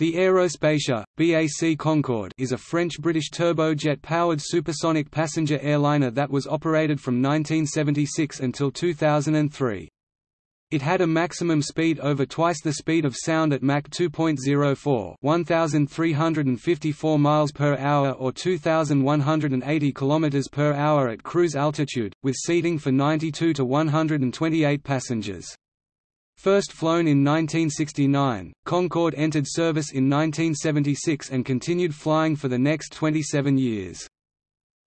The Aerospatiale, BAC Concorde is a French-British turbojet-powered supersonic passenger airliner that was operated from 1976 until 2003. It had a maximum speed over twice the speed of sound at Mach 2.04 1354 miles per hour or 2180 kilometers per hour at cruise altitude, with seating for 92 to 128 passengers. First flown in 1969, Concorde entered service in 1976 and continued flying for the next 27 years.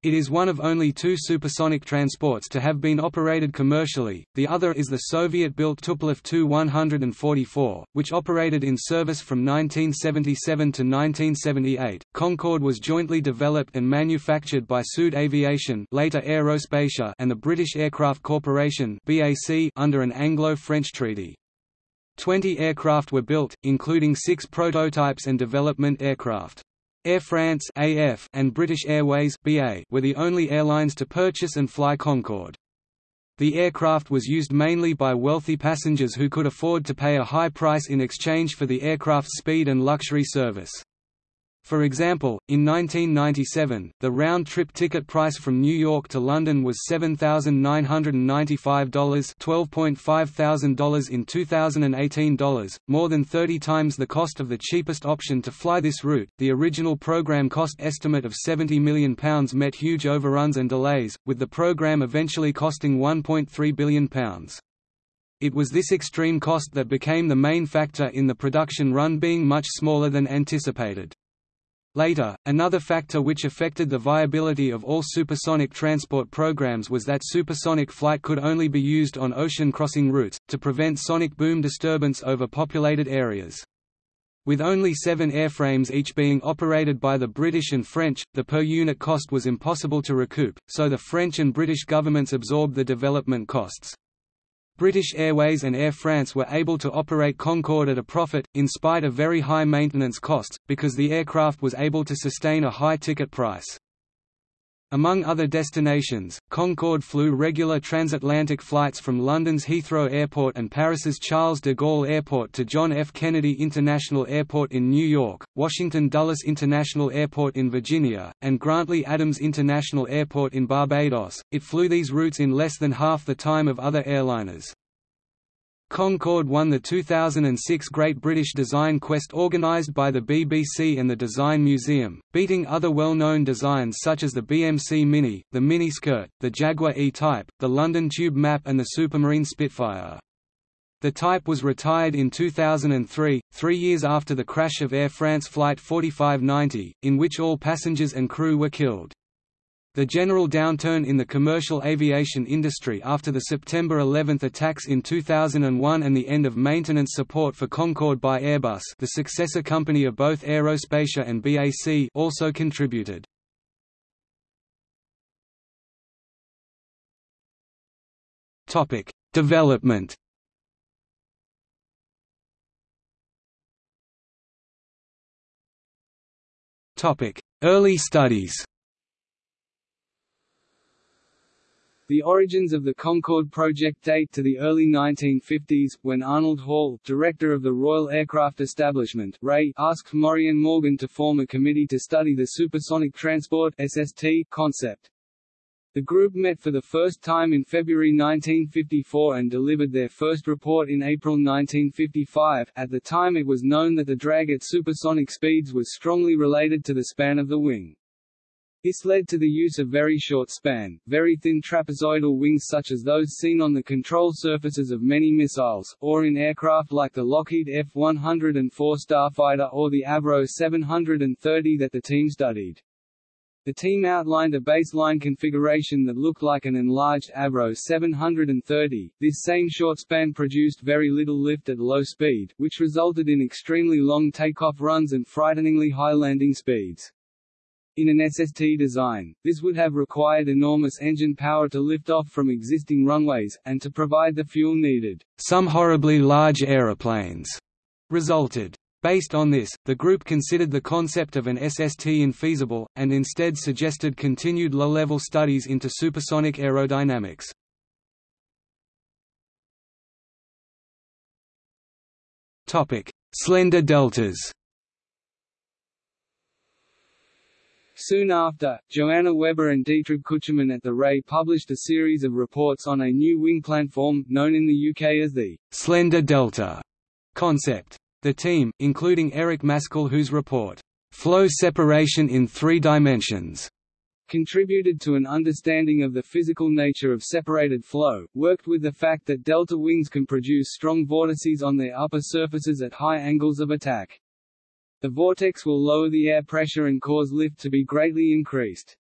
It is one of only two supersonic transports to have been operated commercially, the other is the Soviet-built Tupolev Tu-144, which operated in service from 1977 to 1978. Concorde was jointly developed and manufactured by Sud Aviation later Aerospatiale and the British Aircraft Corporation BAC under an Anglo-French treaty. Twenty aircraft were built, including six prototypes and development aircraft. Air France AF and British Airways BA were the only airlines to purchase and fly Concorde. The aircraft was used mainly by wealthy passengers who could afford to pay a high price in exchange for the aircraft's speed and luxury service. For example, in 1997, the round-trip ticket price from New York to London was $7,995 $12,500 in 2018 dollars, more than 30 times the cost of the cheapest option to fly this route. The original program cost estimate of £70 million met huge overruns and delays, with the program eventually costing £1.3 billion. It was this extreme cost that became the main factor in the production run being much smaller than anticipated. Later, another factor which affected the viability of all supersonic transport programs was that supersonic flight could only be used on ocean crossing routes, to prevent sonic boom disturbance over populated areas. With only seven airframes each being operated by the British and French, the per-unit cost was impossible to recoup, so the French and British governments absorbed the development costs. British Airways and Air France were able to operate Concorde at a profit, in spite of very high maintenance costs, because the aircraft was able to sustain a high ticket price. Among other destinations, Concorde flew regular transatlantic flights from London's Heathrow Airport and Paris's Charles de Gaulle Airport to John F. Kennedy International Airport in New York, Washington Dulles International Airport in Virginia, and Grantley Adams International Airport in Barbados. It flew these routes in less than half the time of other airliners. Concorde won the 2006 Great British Design Quest organised by the BBC and the Design Museum, beating other well-known designs such as the BMC Mini, the Mini Skirt, the Jaguar E-Type, the London Tube Map and the Supermarine Spitfire. The type was retired in 2003, three years after the crash of Air France Flight 4590, in which all passengers and crew were killed. The general downturn in the commercial aviation industry after the September 11 attacks in 2001 and the end of maintenance support for Concorde by Airbus the successor company of both Aerospatiale and BAC also contributed. Development Early studies The origins of the Concorde project date to the early 1950s, when Arnold Hall, director of the Royal Aircraft Establishment RAE, asked Morien Morgan to form a committee to study the supersonic transport SST concept. The group met for the first time in February 1954 and delivered their first report in April 1955. At the time it was known that the drag at supersonic speeds was strongly related to the span of the wing. This led to the use of very short span, very thin trapezoidal wings such as those seen on the control surfaces of many missiles, or in aircraft like the Lockheed F-104 Starfighter or the Avro 730 that the team studied. The team outlined a baseline configuration that looked like an enlarged Avro 730. This same short span produced very little lift at low speed, which resulted in extremely long takeoff runs and frighteningly high landing speeds. In an SST design, this would have required enormous engine power to lift off from existing runways, and to provide the fuel needed. Some horribly large aeroplanes resulted. Based on this, the group considered the concept of an SST infeasible, and instead suggested continued low-level studies into supersonic aerodynamics. Slender deltas Soon after, Johanna Weber and Dietrich Küchemann at the RAE published a series of reports on a new wing planform, known in the UK as the «slender delta» concept. The team, including Eric Maskell whose report, «Flow separation in three dimensions», contributed to an understanding of the physical nature of separated flow, worked with the fact that delta wings can produce strong vortices on their upper surfaces at high angles of attack. The vortex will lower the air pressure and cause lift to be greatly increased.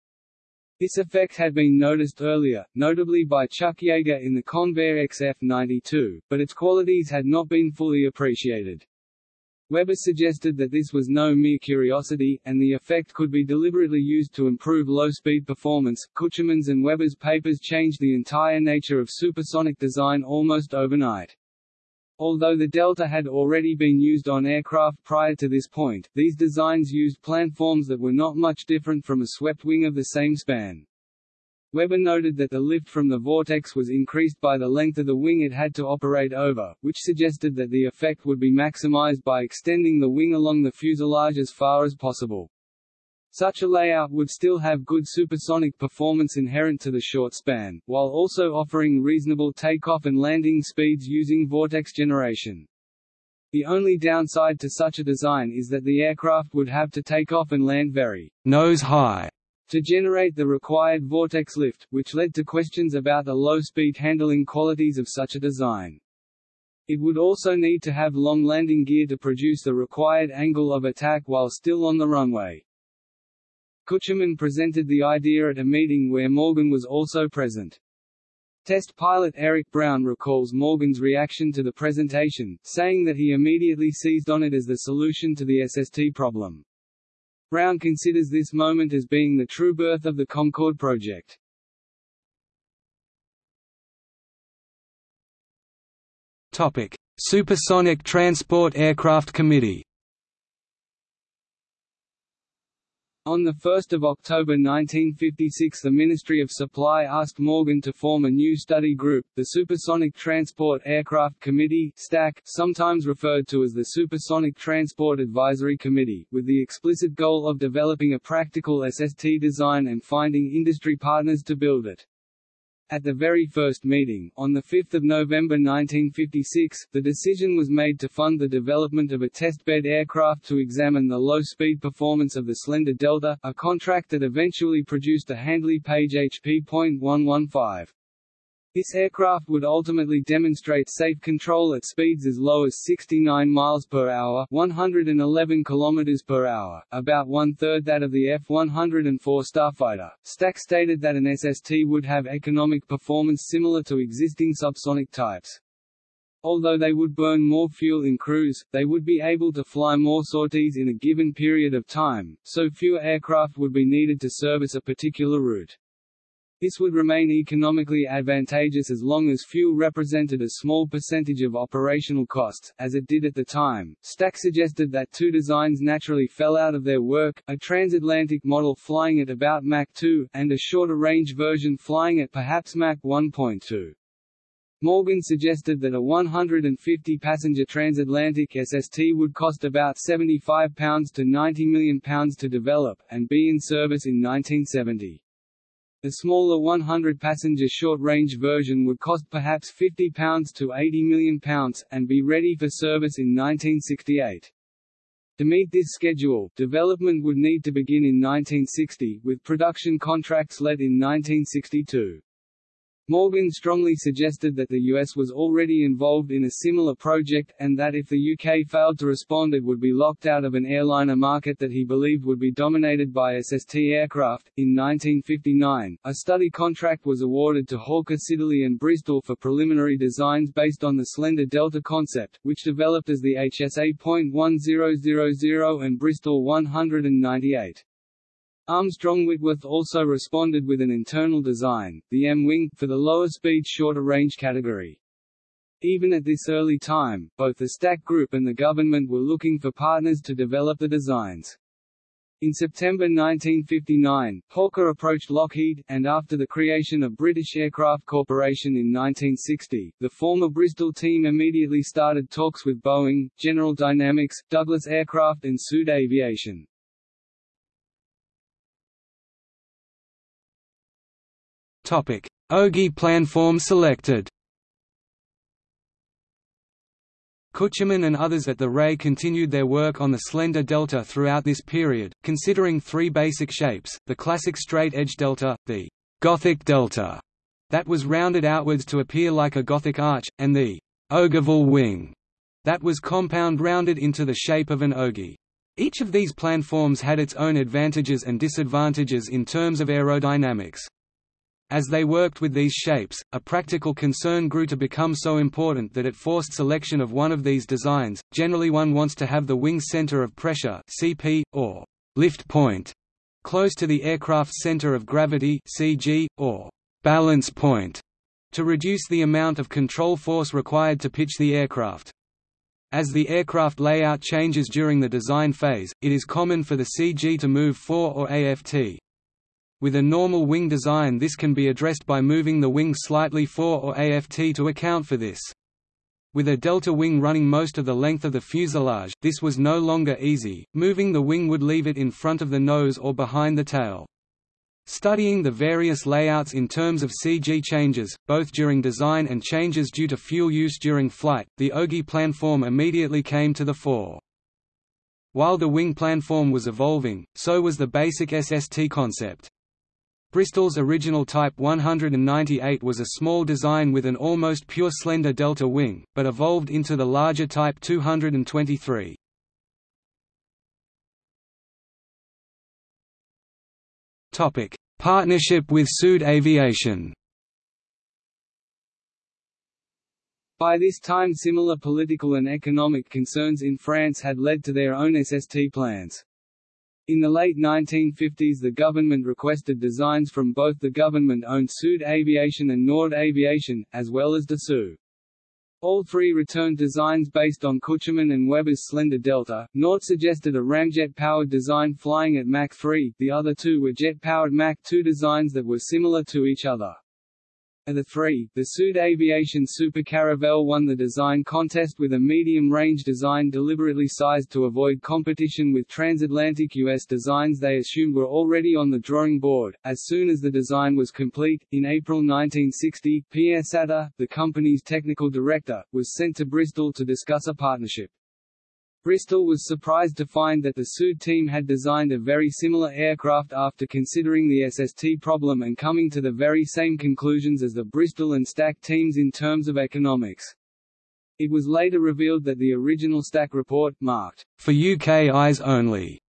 This effect had been noticed earlier, notably by Chuck Yeager in the Convair XF-92, but its qualities had not been fully appreciated. Weber suggested that this was no mere curiosity, and the effect could be deliberately used to improve low-speed performance. Küchemann's and Weber's papers changed the entire nature of supersonic design almost overnight. Although the Delta had already been used on aircraft prior to this point, these designs used planforms that were not much different from a swept wing of the same span. Weber noted that the lift from the vortex was increased by the length of the wing it had to operate over, which suggested that the effect would be maximized by extending the wing along the fuselage as far as possible. Such a layout would still have good supersonic performance inherent to the short span, while also offering reasonable takeoff and landing speeds using vortex generation. The only downside to such a design is that the aircraft would have to take off and land very nose high to generate the required vortex lift, which led to questions about the low-speed handling qualities of such a design. It would also need to have long landing gear to produce the required angle of attack while still on the runway. Küchemann presented the idea at a meeting where Morgan was also present. Test pilot Eric Brown recalls Morgan's reaction to the presentation, saying that he immediately seized on it as the solution to the SST problem. Brown considers this moment as being the true birth of the Concorde project. Topic: Supersonic Transport Aircraft Committee On 1 October 1956 the Ministry of Supply asked Morgan to form a new study group, the Supersonic Transport Aircraft Committee STAC, sometimes referred to as the Supersonic Transport Advisory Committee, with the explicit goal of developing a practical SST design and finding industry partners to build it. At the very first meeting, on 5 November 1956, the decision was made to fund the development of a testbed aircraft to examine the low-speed performance of the Slender Delta, a contract that eventually produced a Handley Page HP.115. This aircraft would ultimately demonstrate safe control at speeds as low as 69 miles per hour, 111 kilometers per hour, about one-third that of the F-104 Starfighter. STAC stated that an SST would have economic performance similar to existing subsonic types. Although they would burn more fuel in cruise, they would be able to fly more sorties in a given period of time, so fewer aircraft would be needed to service a particular route. This would remain economically advantageous as long as fuel represented a small percentage of operational costs, as it did at the time. STAC suggested that two designs naturally fell out of their work, a transatlantic model flying at about Mach 2, and a shorter-range version flying at perhaps Mach 1.2. Morgan suggested that a 150-passenger transatlantic SST would cost about £75 to £90 million to develop, and be in service in 1970. The smaller 100-passenger short-range version would cost perhaps £50 to £80 million, and be ready for service in 1968. To meet this schedule, development would need to begin in 1960, with production contracts let in 1962. Morgan strongly suggested that the US was already involved in a similar project, and that if the UK failed to respond it would be locked out of an airliner market that he believed would be dominated by SST aircraft. In 1959, a study contract was awarded to Hawker Siddeley and Bristol for preliminary designs based on the Slender Delta concept, which developed as the HSA.1000 and Bristol 198. Armstrong Whitworth also responded with an internal design, the M-wing, for the lower-speed shorter-range category. Even at this early time, both the STAC Group and the government were looking for partners to develop the designs. In September 1959, Hawker approached Lockheed, and after the creation of British Aircraft Corporation in 1960, the former Bristol team immediately started talks with Boeing, General Dynamics, Douglas Aircraft and Sud Aviation. Ogee planform selected Küchemann and others at the RAE continued their work on the slender delta throughout this period, considering three basic shapes, the classic straight-edge delta, the «Gothic delta» that was rounded outwards to appear like a Gothic arch, and the «ogival wing» that was compound rounded into the shape of an ogee. Each of these planforms had its own advantages and disadvantages in terms of aerodynamics. As they worked with these shapes, a practical concern grew to become so important that it forced selection of one of these designs. Generally, one wants to have the wing's center of pressure (CP) or lift point close to the aircraft's center of gravity (CG) or balance point to reduce the amount of control force required to pitch the aircraft. As the aircraft layout changes during the design phase, it is common for the CG to move fore or aft. With a normal wing design this can be addressed by moving the wing slightly fore or aft to account for this. With a delta wing running most of the length of the fuselage, this was no longer easy, moving the wing would leave it in front of the nose or behind the tail. Studying the various layouts in terms of CG changes, both during design and changes due to fuel use during flight, the ogee planform immediately came to the fore. While the wing planform was evolving, so was the basic SST concept. Bristol's original Type 198 was a small design with an almost pure slender delta wing, but evolved into the larger Type 223. Partnership with Sud Aviation By this time similar political and economic concerns in France had led to their own SST plans. In the late 1950s the government requested designs from both the government-owned Sud Aviation and Nord Aviation, as well as Dassault. All three returned designs based on Küchemann and Weber's Slender Delta. Nord suggested a ramjet-powered design flying at Mach 3, the other two were jet-powered Mach 2 designs that were similar to each other. Of the three, the Sud Aviation Super Caravelle won the design contest with a medium-range design deliberately sized to avoid competition with transatlantic U.S. designs they assumed were already on the drawing board. As soon as the design was complete, in April 1960, Pierre Satre, the company's technical director, was sent to Bristol to discuss a partnership. Bristol was surprised to find that the Sud team had designed a very similar aircraft after considering the SST problem and coming to the very same conclusions as the Bristol and STAC teams in terms of economics. It was later revealed that the original STAC report, marked, for UK eyes only,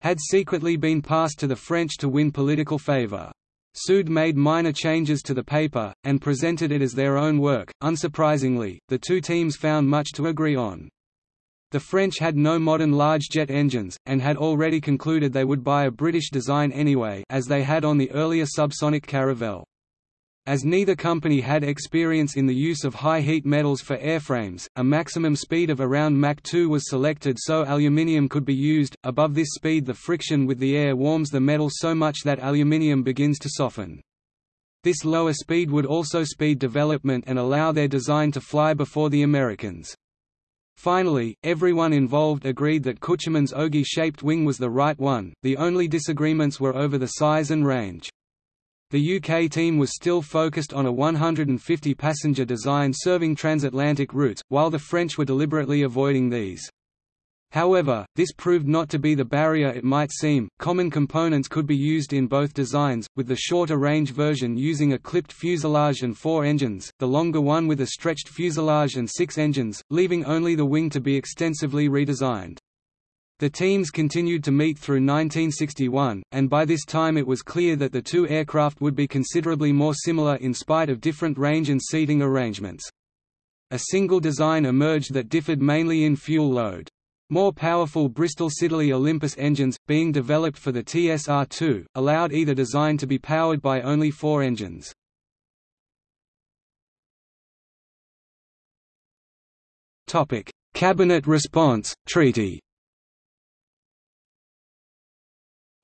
had secretly been passed to the French to win political favour. Sud made minor changes to the paper, and presented it as their own work. Unsurprisingly, the two teams found much to agree on. The French had no modern large jet engines, and had already concluded they would buy a British design anyway as they had on the earlier subsonic Caravelle. As neither company had experience in the use of high-heat metals for airframes, a maximum speed of around Mach 2 was selected so aluminium could be used. Above this speed the friction with the air warms the metal so much that aluminium begins to soften. This lower speed would also speed development and allow their design to fly before the Americans. Finally, everyone involved agreed that Küchemann's ogee-shaped wing was the right one, the only disagreements were over the size and range. The UK team was still focused on a 150-passenger design serving transatlantic routes, while the French were deliberately avoiding these. However, this proved not to be the barrier it might seem. Common components could be used in both designs, with the shorter range version using a clipped fuselage and four engines, the longer one with a stretched fuselage and six engines, leaving only the wing to be extensively redesigned. The teams continued to meet through 1961, and by this time it was clear that the two aircraft would be considerably more similar in spite of different range and seating arrangements. A single design emerged that differed mainly in fuel load. More powerful Bristol Siddeley Olympus engines, being developed for the TSR-2, allowed either design to be powered by only four engines. Cabinet response, treaty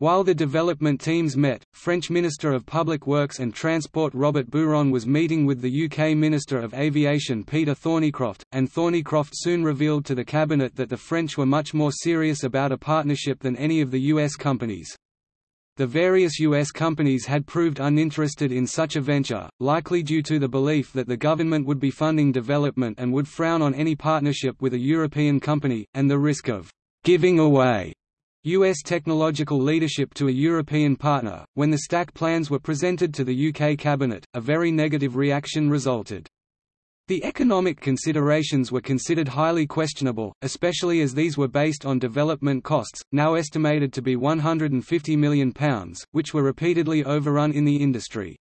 While the development teams met, French Minister of Public Works and Transport Robert Buron was meeting with the UK Minister of Aviation Peter Thorneycroft, and Thorneycroft soon revealed to the Cabinet that the French were much more serious about a partnership than any of the US companies. The various U.S. companies had proved uninterested in such a venture, likely due to the belief that the government would be funding development and would frown on any partnership with a European company, and the risk of «giving away» U.S. technological leadership to a European partner. When the STAC plans were presented to the UK Cabinet, a very negative reaction resulted. The economic considerations were considered highly questionable, especially as these were based on development costs, now estimated to be £150 million, which were repeatedly overrun in the industry.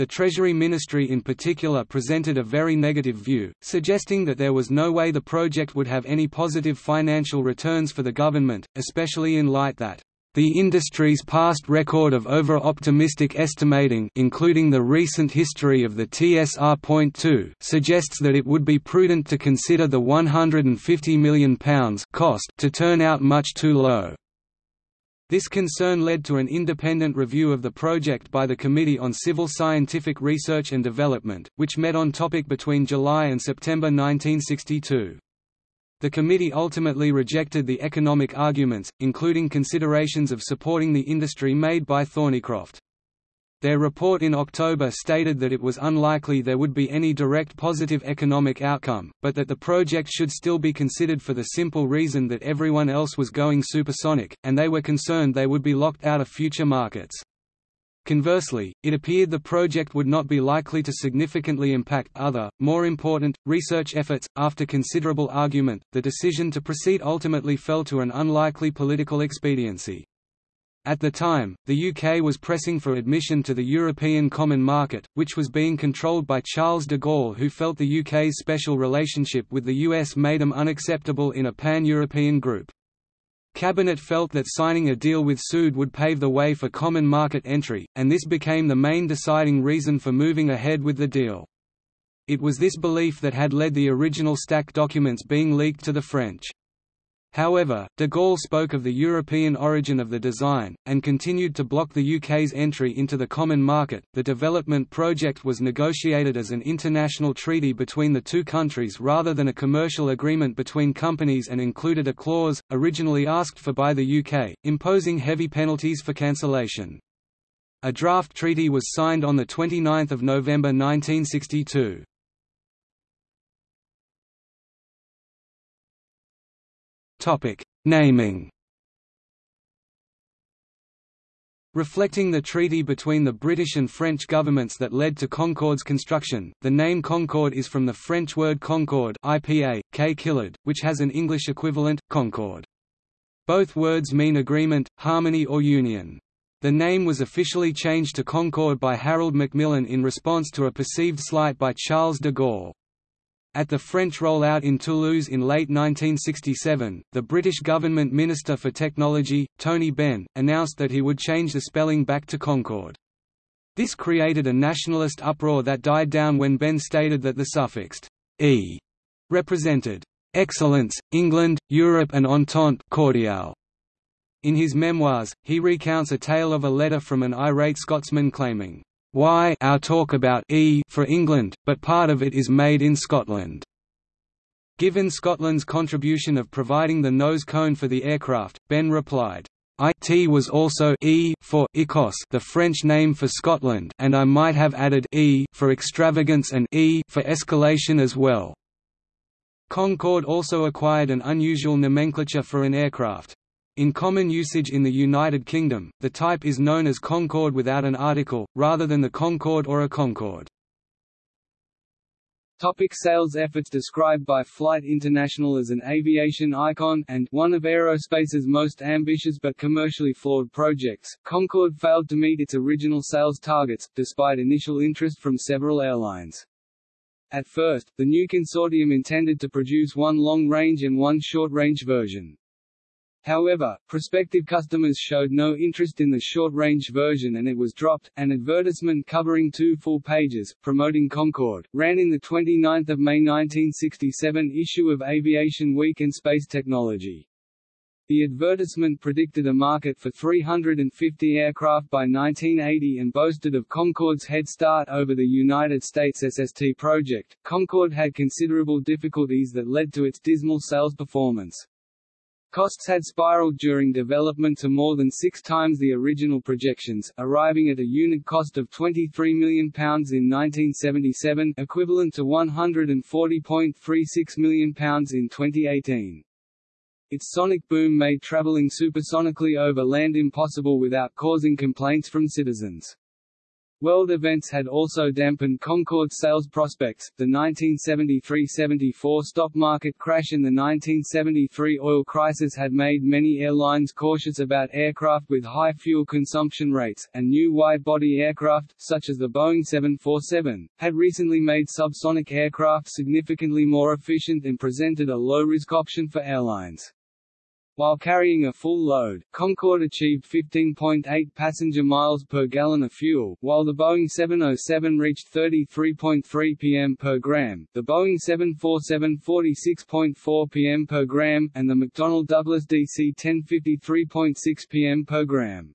The Treasury Ministry in particular presented a very negative view, suggesting that there was no way the project would have any positive financial returns for the government, especially in light that the industry's past record of over-optimistic estimating including the recent history of the TSR.2 suggests that it would be prudent to consider the £150 million cost to turn out much too low. This concern led to an independent review of the project by the Committee on Civil Scientific Research and Development, which met on topic between July and September 1962. The committee ultimately rejected the economic arguments, including considerations of supporting the industry made by Thorneycroft. Their report in October stated that it was unlikely there would be any direct positive economic outcome, but that the project should still be considered for the simple reason that everyone else was going supersonic, and they were concerned they would be locked out of future markets. Conversely, it appeared the project would not be likely to significantly impact other, more important, research efforts. After considerable argument, the decision to proceed ultimately fell to an unlikely political expediency. At the time, the UK was pressing for admission to the European Common Market, which was being controlled by Charles de Gaulle who felt the UK's special relationship with the US made them unacceptable in a pan-European group. Cabinet felt that signing a deal with Sud would pave the way for common market entry, and this became the main deciding reason for moving ahead with the deal. It was this belief that had led the original STAC documents being leaked to the French. However, de Gaulle spoke of the European origin of the design, and continued to block the UK's entry into the common market. The development project was negotiated as an international treaty between the two countries rather than a commercial agreement between companies and included a clause, originally asked for by the UK, imposing heavy penalties for cancellation. A draft treaty was signed on 29 November 1962. Topic: Naming. Reflecting the treaty between the British and French governments that led to Concorde's construction, the name Concorde is from the French word concorde IPA, K which has an English equivalent, concord. Both words mean agreement, harmony or union. The name was officially changed to Concorde by Harold Macmillan in response to a perceived slight by Charles de Gaulle. At the French rollout in Toulouse in late 1967, the British government Minister for Technology, Tony Benn, announced that he would change the spelling back to Concorde. This created a nationalist uproar that died down when Benn stated that the suffixed «e» represented «excellence, England, Europe and Entente cordiale». In his memoirs, he recounts a tale of a letter from an irate Scotsman claiming why our talk about E for England, but part of it is made in Scotland. Given Scotland's contribution of providing the nose cone for the aircraft, Benn replied, IT was also E for Écosse, the French name for Scotland, and I might have added E for extravagance and E for escalation as well. Concorde also acquired an unusual nomenclature for an aircraft. In common usage in the United Kingdom, the type is known as Concorde without an article, rather than the Concorde or a Concorde. Topic sales efforts Described by Flight International as an aviation icon and one of aerospace's most ambitious but commercially flawed projects, Concorde failed to meet its original sales targets, despite initial interest from several airlines. At first, the new consortium intended to produce one long-range and one short-range version. However, prospective customers showed no interest in the short-range version and it was dropped. An advertisement covering two full pages, promoting Concorde, ran in the 29 May 1967 issue of Aviation Week and Space Technology. The advertisement predicted a market for 350 aircraft by 1980 and boasted of Concorde's head start over the United States SST project. Concorde had considerable difficulties that led to its dismal sales performance. Costs had spiraled during development to more than six times the original projections, arriving at a unit cost of £23 million in 1977 equivalent to £140.36 million in 2018. Its sonic boom made traveling supersonically over land impossible without causing complaints from citizens. World events had also dampened Concorde's sales prospects. The 1973–74 stock market crash and the 1973 oil crisis had made many airlines cautious about aircraft with high fuel consumption rates, and new wide-body aircraft, such as the Boeing 747, had recently made subsonic aircraft significantly more efficient and presented a low-risk option for airlines. While carrying a full load, Concorde achieved 15.8 passenger miles per gallon of fuel, while the Boeing 707 reached 33.3 pm per gram, the Boeing 747 46.4 pm per gram, and the McDonnell Douglas DC-10 53.6 pm per gram.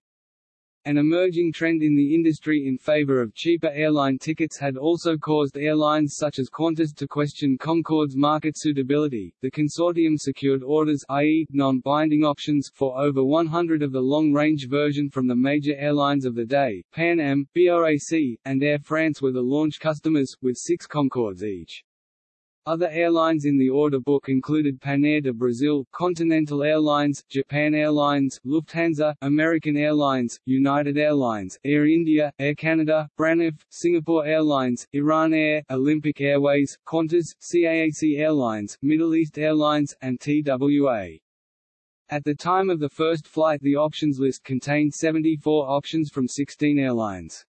An emerging trend in the industry in favor of cheaper airline tickets had also caused airlines such as Qantas to question Concorde's market suitability. The consortium secured orders i.e., non-binding options for over 100 of the long-range version from the major airlines of the day. Pan Am, BOAC, and Air France were the launch customers, with six Concordes each. Other airlines in the order book included Panair do Brasil, Continental Airlines, Japan Airlines, Lufthansa, American Airlines, United Airlines, Air India, Air Canada, Braniff, Singapore Airlines, Iran Air, Olympic Airways, Qantas, CAAC Airlines, Middle East Airlines, and TWA. At the time of the first flight the options list contained 74 options from 16 airlines.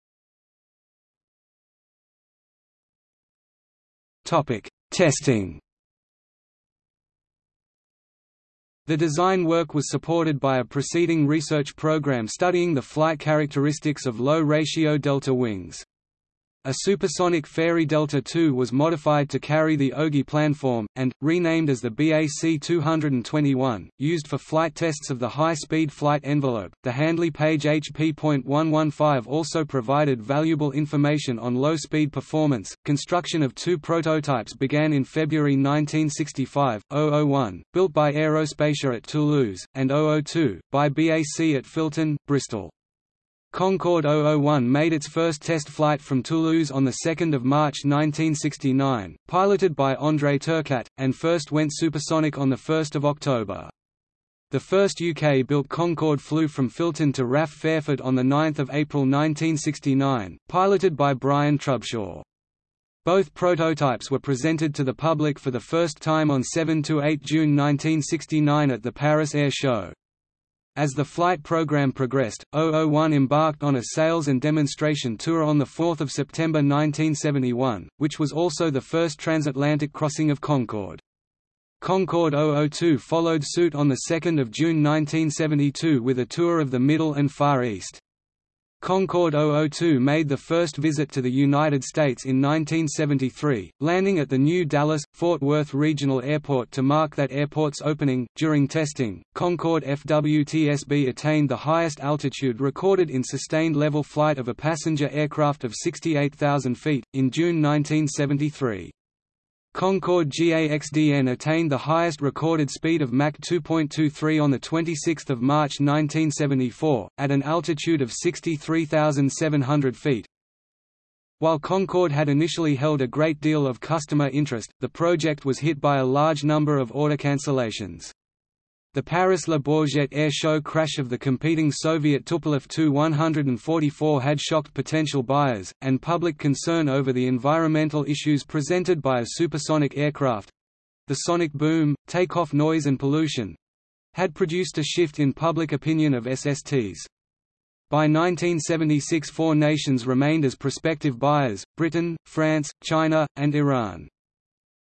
Topic: Testing The design work was supported by a preceding research program studying the flight characteristics of low-ratio delta wings. A supersonic Fairey Delta II was modified to carry the ogee planform, and, renamed as the BAC-221, used for flight tests of the high-speed flight envelope. The Handley Page HP.115 also provided valuable information on low-speed performance. Construction of two prototypes began in February 1965, 001, built by Aerospatiale at Toulouse, and 002, by BAC at Filton, Bristol. Concorde 001 made its first test flight from Toulouse on 2 March 1969, piloted by André Turcat, and first went supersonic on 1 October. The first UK-built Concorde flew from Filton to RAF Fairford on 9 April 1969, piloted by Brian Trubshaw. Both prototypes were presented to the public for the first time on 7–8 June 1969 at the Paris Air Show. As the flight program progressed, 001 embarked on a sales and demonstration tour on 4 September 1971, which was also the first transatlantic crossing of Concorde. Concorde 002 followed suit on 2 June 1972 with a tour of the Middle and Far East. Concorde 002 made the first visit to the United States in 1973, landing at the new Dallas-Fort Worth Regional Airport to mark that airport's opening. During testing, Concorde FWTSB attained the highest altitude recorded in sustained level flight of a passenger aircraft of 68,000 feet, in June 1973. Concorde GAXDN attained the highest recorded speed of Mach 2.23 on 26 March 1974, at an altitude of 63,700 feet. While Concorde had initially held a great deal of customer interest, the project was hit by a large number of order cancellations. The Paris Le Bourget air show crash of the competing Soviet Tupolev Tu-144 had shocked potential buyers, and public concern over the environmental issues presented by a supersonic aircraft—the sonic boom, takeoff noise and pollution—had produced a shift in public opinion of SSTs. By 1976 four nations remained as prospective buyers, Britain, France, China, and Iran.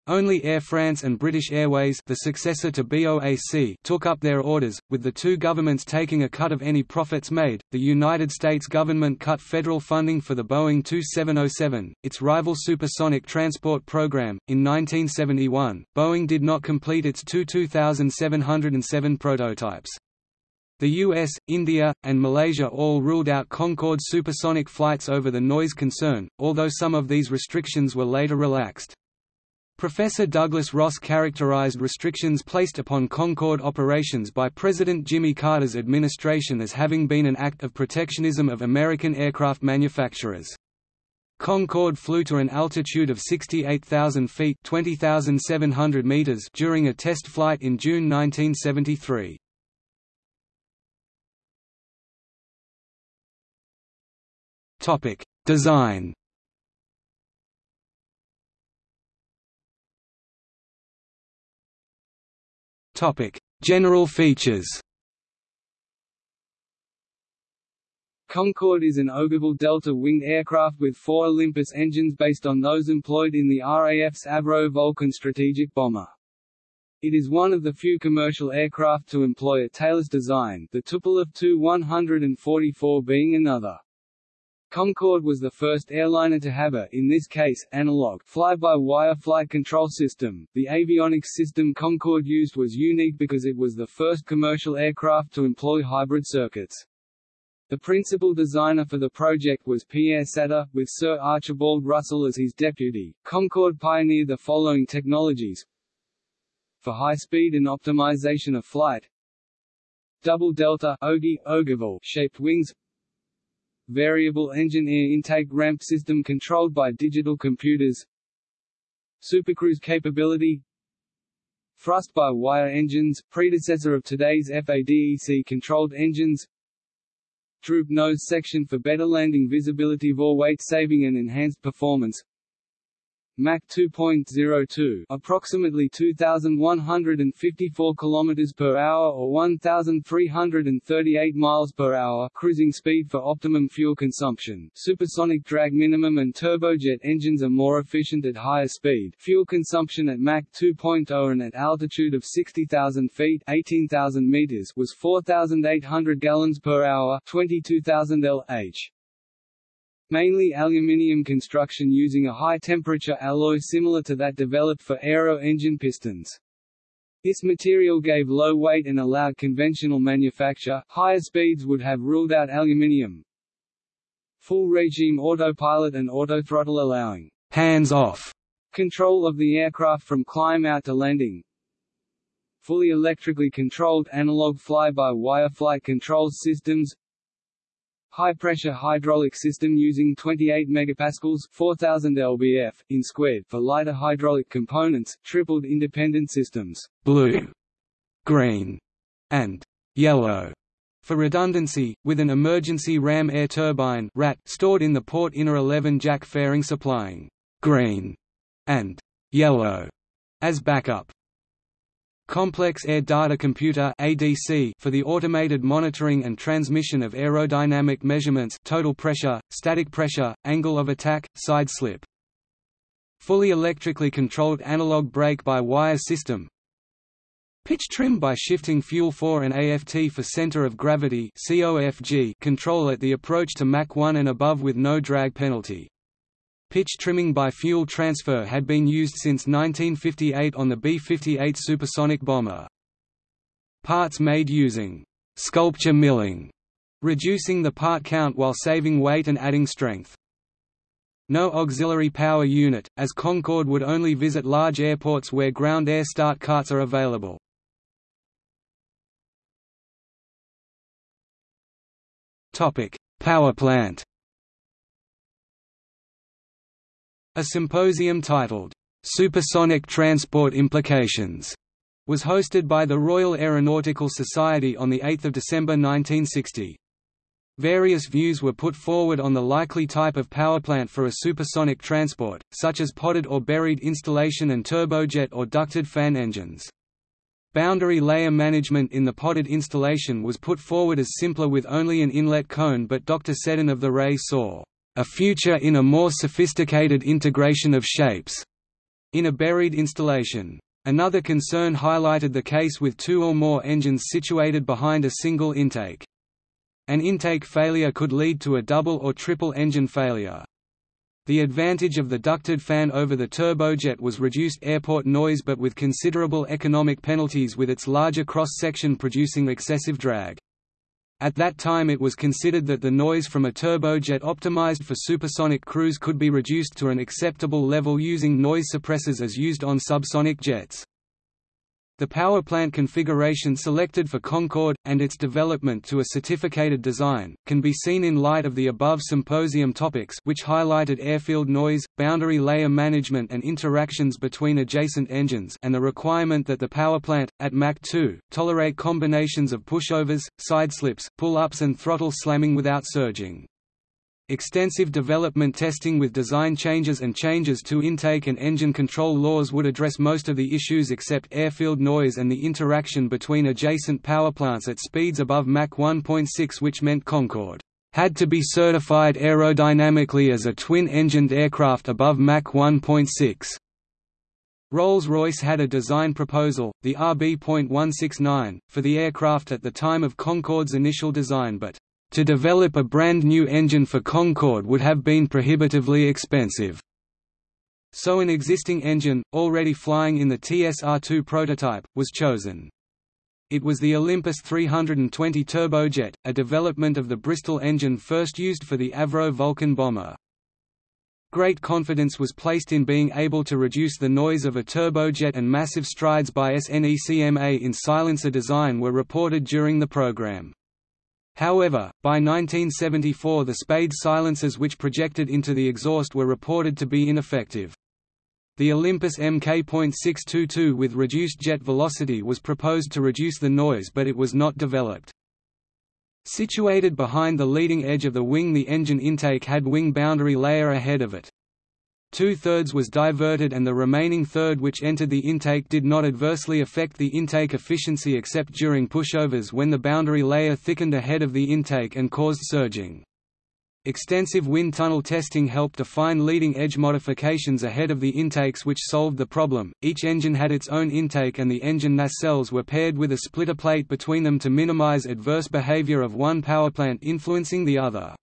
Only Air France and British Airways the successor to BOAC took up their orders, with the two governments taking a cut of any profits made. The United States government cut federal funding for the Boeing 2707, its rival supersonic transport program. In 1971, Boeing did not complete its two 2707 prototypes. The US, India, and Malaysia all ruled out Concorde supersonic flights over the noise concern, although some of these restrictions were later relaxed. Professor Douglas Ross characterized restrictions placed upon Concorde operations by President Jimmy Carter's administration as having been an act of protectionism of American aircraft manufacturers. Concorde flew to an altitude of 68,000 feet (20,700 meters) during a test flight in June 1973. Topic: Design. Topic: General features. Concorde is an ogival delta-winged aircraft with four Olympus engines based on those employed in the RAF's Avro Vulcan strategic bomber. It is one of the few commercial aircraft to employ a tailless design, the Tupolev Tu-144 being another. Concorde was the first airliner to have a, in this case, analog, fly-by-wire flight control system. The avionics system Concorde used was unique because it was the first commercial aircraft to employ hybrid circuits. The principal designer for the project was Pierre Satre, with Sir Archibald Russell as his deputy. Concorde pioneered the following technologies for high speed and optimization of flight double delta ogival shaped wings variable engine air intake ramp system controlled by digital computers. Supercruise capability. Thrust-by-wire engines, predecessor of today's FADEC-controlled engines. Droop nose section for better landing visibility for weight saving and enhanced performance Mach 2.02, approximately 2154 km per hour or 1338 miles per hour cruising speed for optimum fuel consumption. Supersonic drag minimum and turbojet engines are more efficient at higher speed. Fuel consumption at Mach 2.0 and at altitude of 60,000 feet (18,000 meters) was 4,800 gallons per hour (22,000 lh). Mainly aluminium construction using a high-temperature alloy similar to that developed for aero engine pistons. This material gave low weight and allowed conventional manufacture. Higher speeds would have ruled out aluminium. Full regime autopilot and autothrottle allowing hands-off control of the aircraft from climb out to landing. Fully electrically controlled analog fly-by-wire flight control systems high-pressure hydraulic system using 28 megapascals 4000 lbf in squared for lighter hydraulic components, tripled independent systems, blue, green, and yellow for redundancy, with an emergency ram air turbine RAT stored in the port inner elevon jack fairing supplying green and yellow as backup. Complex Air Data Computer (ADC) for the automated monitoring and transmission of aerodynamic measurements total pressure, static pressure, angle of attack, side slip. Fully electrically controlled analog brake-by-wire system Pitch trim by shifting fuel 4 and AFT for center of gravity control at the approach to Mach 1 and above with no drag penalty. Pitch trimming by fuel transfer had been used since 1958 on the B-58 supersonic bomber. Parts made using sculpture milling, reducing the part count while saving weight and adding strength. No auxiliary power unit, as Concorde would only visit large airports where ground air start carts are available. Power plant A symposium titled, "'Supersonic Transport Implications' was hosted by the Royal Aeronautical Society on 8 December 1960. Various views were put forward on the likely type of powerplant for a supersonic transport, such as potted or buried installation and turbojet or ducted fan engines. Boundary layer management in the potted installation was put forward as simpler with only an inlet cone but Dr. Seddon of the RAE saw a future in a more sophisticated integration of shapes in a buried installation. Another concern highlighted the case with two or more engines situated behind a single intake. An intake failure could lead to a double or triple engine failure. The advantage of the ducted fan over the turbojet was reduced airport noise but with considerable economic penalties with its larger cross-section producing excessive drag. At that time it was considered that the noise from a turbojet optimized for supersonic cruise could be reduced to an acceptable level using noise suppressors as used on subsonic jets. The power plant configuration selected for Concorde, and its development to a certificated design, can be seen in light of the above symposium topics which highlighted airfield noise, boundary layer management and interactions between adjacent engines and the requirement that the power plant, at Mach 2, tolerate combinations of pushovers, sideslips, pull-ups and throttle slamming without surging. Extensive development testing with design changes and changes to intake and engine control laws would address most of the issues except airfield noise and the interaction between adjacent powerplants at speeds above Mach 1.6 which meant Concorde had to be certified aerodynamically as a twin-engined aircraft above Mach 1.6. Rolls-Royce had a design proposal, the RB.169, for the aircraft at the time of Concorde's initial design but to develop a brand new engine for Concorde would have been prohibitively expensive. So an existing engine, already flying in the TSR-2 prototype, was chosen. It was the Olympus 320 turbojet, a development of the Bristol engine first used for the Avro Vulcan bomber. Great confidence was placed in being able to reduce the noise of a turbojet and massive strides by SNECMA in silencer design were reported during the program. However, by 1974 the Spade silencers which projected into the exhaust were reported to be ineffective. The Olympus Mk.622 with reduced jet velocity was proposed to reduce the noise but it was not developed. Situated behind the leading edge of the wing the engine intake had wing boundary layer ahead of it. Two-thirds was diverted and the remaining third which entered the intake did not adversely affect the intake efficiency except during pushovers when the boundary layer thickened ahead of the intake and caused surging. Extensive wind tunnel testing helped define leading edge modifications ahead of the intakes which solved the problem. Each engine had its own intake and the engine nacelles were paired with a splitter plate between them to minimize adverse behavior of one powerplant influencing the other.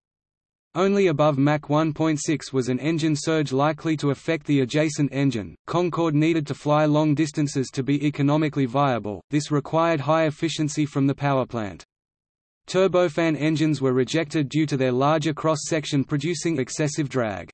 Only above Mach 1.6 was an engine surge likely to affect the adjacent engine. Concorde needed to fly long distances to be economically viable, this required high efficiency from the powerplant. Turbofan engines were rejected due to their larger cross-section producing excessive drag.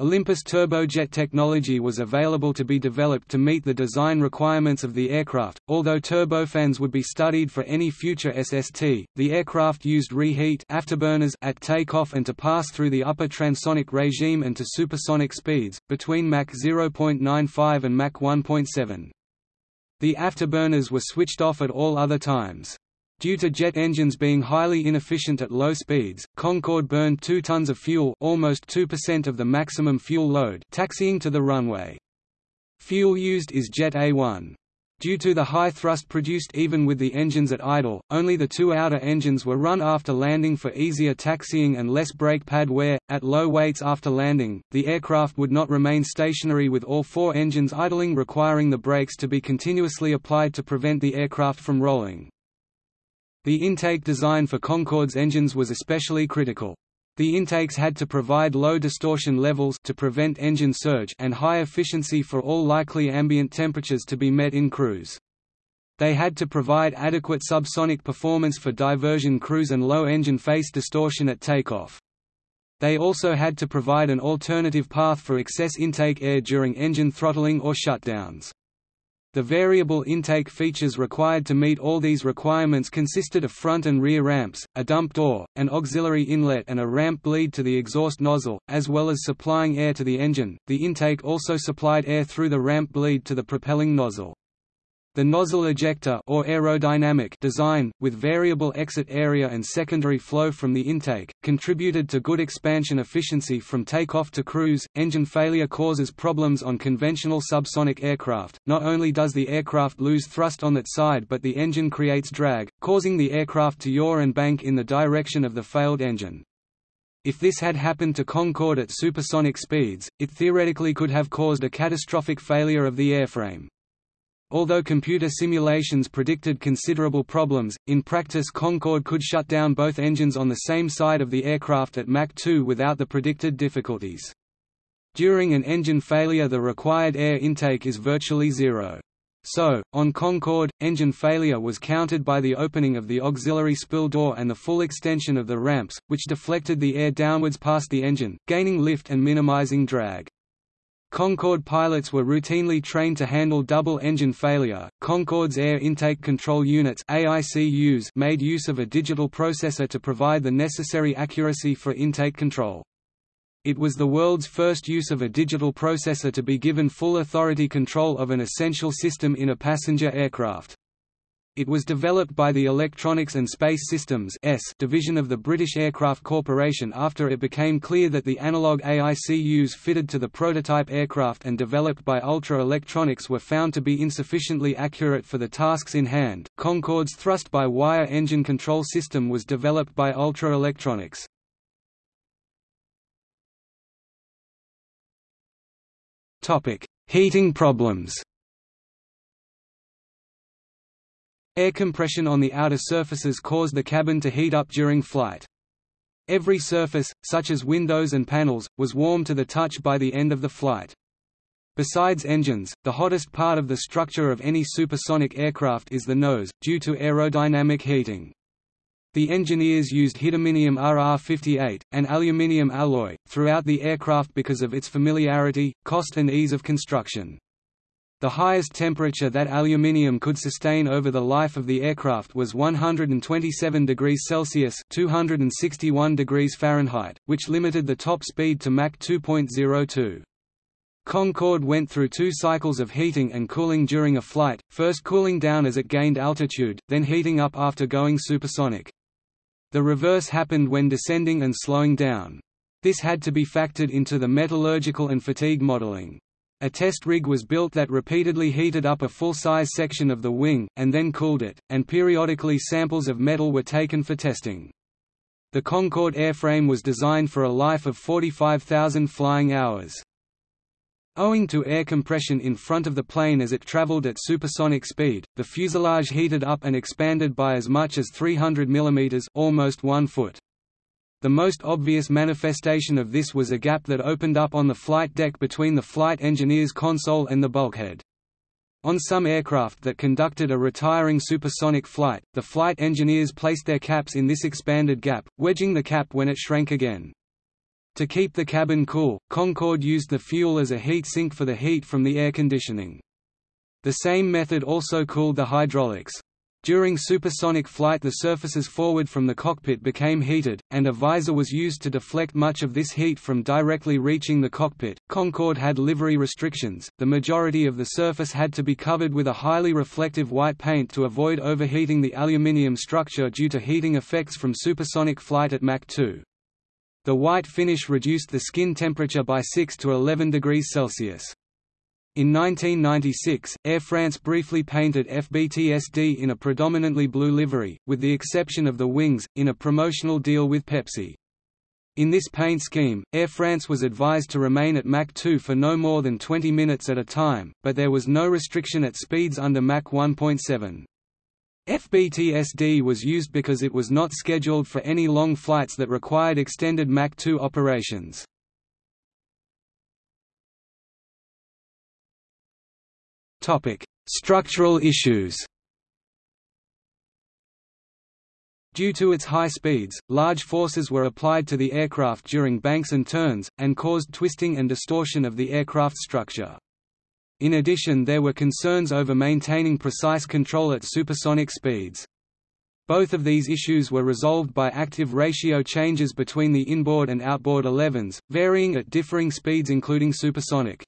Olympus turbojet technology was available to be developed to meet the design requirements of the aircraft, although turbofans would be studied for any future SST. The aircraft used reheat afterburners at takeoff and to pass through the upper transonic regime and to supersonic speeds, between Mach 0.95 and Mach 1.7. The afterburners were switched off at all other times. Due to jet engines being highly inefficient at low speeds, Concorde burned 2 tons of fuel almost 2% of the maximum fuel load taxiing to the runway. Fuel used is Jet A1. Due to the high thrust produced even with the engines at idle, only the two outer engines were run after landing for easier taxiing and less brake pad wear. At low weights after landing, the aircraft would not remain stationary with all four engines idling requiring the brakes to be continuously applied to prevent the aircraft from rolling. The intake design for Concorde's engines was especially critical. The intakes had to provide low distortion levels to prevent engine surge and high efficiency for all likely ambient temperatures to be met in cruise. They had to provide adequate subsonic performance for diversion cruise and low engine face distortion at takeoff. They also had to provide an alternative path for excess intake air during engine throttling or shutdowns. The variable intake features required to meet all these requirements consisted of front and rear ramps, a dump door, an auxiliary inlet and a ramp bleed to the exhaust nozzle, as well as supplying air to the engine. The intake also supplied air through the ramp bleed to the propelling nozzle. The nozzle ejector or aerodynamic design, with variable exit area and secondary flow from the intake, contributed to good expansion efficiency from takeoff to cruise. Engine failure causes problems on conventional subsonic aircraft. Not only does the aircraft lose thrust on that side, but the engine creates drag, causing the aircraft to yaw and bank in the direction of the failed engine. If this had happened to Concorde at supersonic speeds, it theoretically could have caused a catastrophic failure of the airframe. Although computer simulations predicted considerable problems, in practice Concorde could shut down both engines on the same side of the aircraft at Mach 2 without the predicted difficulties. During an engine failure the required air intake is virtually zero. So, on Concorde, engine failure was countered by the opening of the auxiliary spill door and the full extension of the ramps, which deflected the air downwards past the engine, gaining lift and minimizing drag. Concorde pilots were routinely trained to handle double engine failure. Concorde's Air Intake Control Units (AICUs) made use of a digital processor to provide the necessary accuracy for intake control. It was the world's first use of a digital processor to be given full authority control of an essential system in a passenger aircraft. It was developed by the Electronics and Space Systems division of the British Aircraft Corporation after it became clear that the analog AICUs fitted to the prototype aircraft and developed by Ultra Electronics were found to be insufficiently accurate for the tasks in hand. Concorde's thrust-by-wire engine control system was developed by Ultra Electronics. Topic: Heating problems. Air compression on the outer surfaces caused the cabin to heat up during flight. Every surface, such as windows and panels, was warm to the touch by the end of the flight. Besides engines, the hottest part of the structure of any supersonic aircraft is the nose, due to aerodynamic heating. The engineers used Hiduminium RR58, an aluminium alloy, throughout the aircraft because of its familiarity, cost and ease of construction. The highest temperature that aluminium could sustain over the life of the aircraft was 127 degrees Celsius (261 degrees Fahrenheit), which limited the top speed to Mach 2.02. Concorde went through two cycles of heating and cooling during a flight, first cooling down as it gained altitude, then heating up after going supersonic. The reverse happened when descending and slowing down. This had to be factored into the metallurgical and fatigue modeling. A test rig was built that repeatedly heated up a full-size section of the wing, and then cooled it, and periodically samples of metal were taken for testing. The Concorde airframe was designed for a life of 45,000 flying hours. Owing to air compression in front of the plane as it traveled at supersonic speed, the fuselage heated up and expanded by as much as 300 mm almost 1 foot. The most obvious manifestation of this was a gap that opened up on the flight deck between the flight engineer's console and the bulkhead. On some aircraft that conducted a retiring supersonic flight, the flight engineers placed their caps in this expanded gap, wedging the cap when it shrank again. To keep the cabin cool, Concorde used the fuel as a heat sink for the heat from the air conditioning. The same method also cooled the hydraulics. During supersonic flight the surfaces forward from the cockpit became heated, and a visor was used to deflect much of this heat from directly reaching the cockpit. Concorde had livery restrictions, the majority of the surface had to be covered with a highly reflective white paint to avoid overheating the aluminium structure due to heating effects from supersonic flight at Mach 2. The white finish reduced the skin temperature by 6 to 11 degrees Celsius. In 1996, Air France briefly painted FBTSD in a predominantly blue livery, with the exception of the wings, in a promotional deal with Pepsi. In this paint scheme, Air France was advised to remain at Mach 2 for no more than 20 minutes at a time, but there was no restriction at speeds under Mach 1.7. FBTSD was used because it was not scheduled for any long flights that required extended Mach 2 operations. Structural issues Due to its high speeds, large forces were applied to the aircraft during banks and turns, and caused twisting and distortion of the aircraft structure. In addition there were concerns over maintaining precise control at supersonic speeds. Both of these issues were resolved by active ratio changes between the inboard and outboard elevons, varying at differing speeds including supersonic.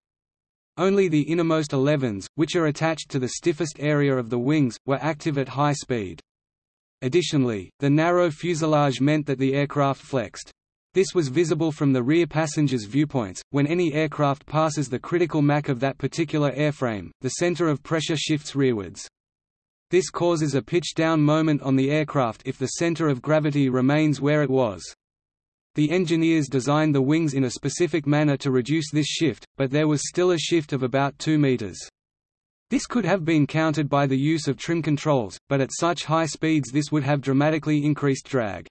Only the innermost elevons, which are attached to the stiffest area of the wings, were active at high speed. Additionally, the narrow fuselage meant that the aircraft flexed. This was visible from the rear passengers' viewpoints. When any aircraft passes the critical Mach of that particular airframe, the center of pressure shifts rearwards. This causes a pitch-down moment on the aircraft if the center of gravity remains where it was. The engineers designed the wings in a specific manner to reduce this shift, but there was still a shift of about 2 meters. This could have been countered by the use of trim controls, but at such high speeds this would have dramatically increased drag.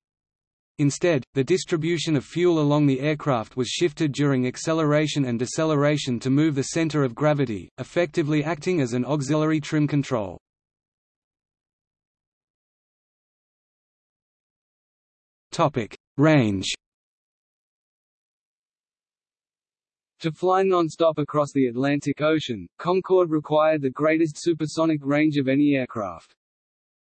Instead, the distribution of fuel along the aircraft was shifted during acceleration and deceleration to move the center of gravity, effectively acting as an auxiliary trim control. Range To fly non-stop across the Atlantic Ocean, Concorde required the greatest supersonic range of any aircraft.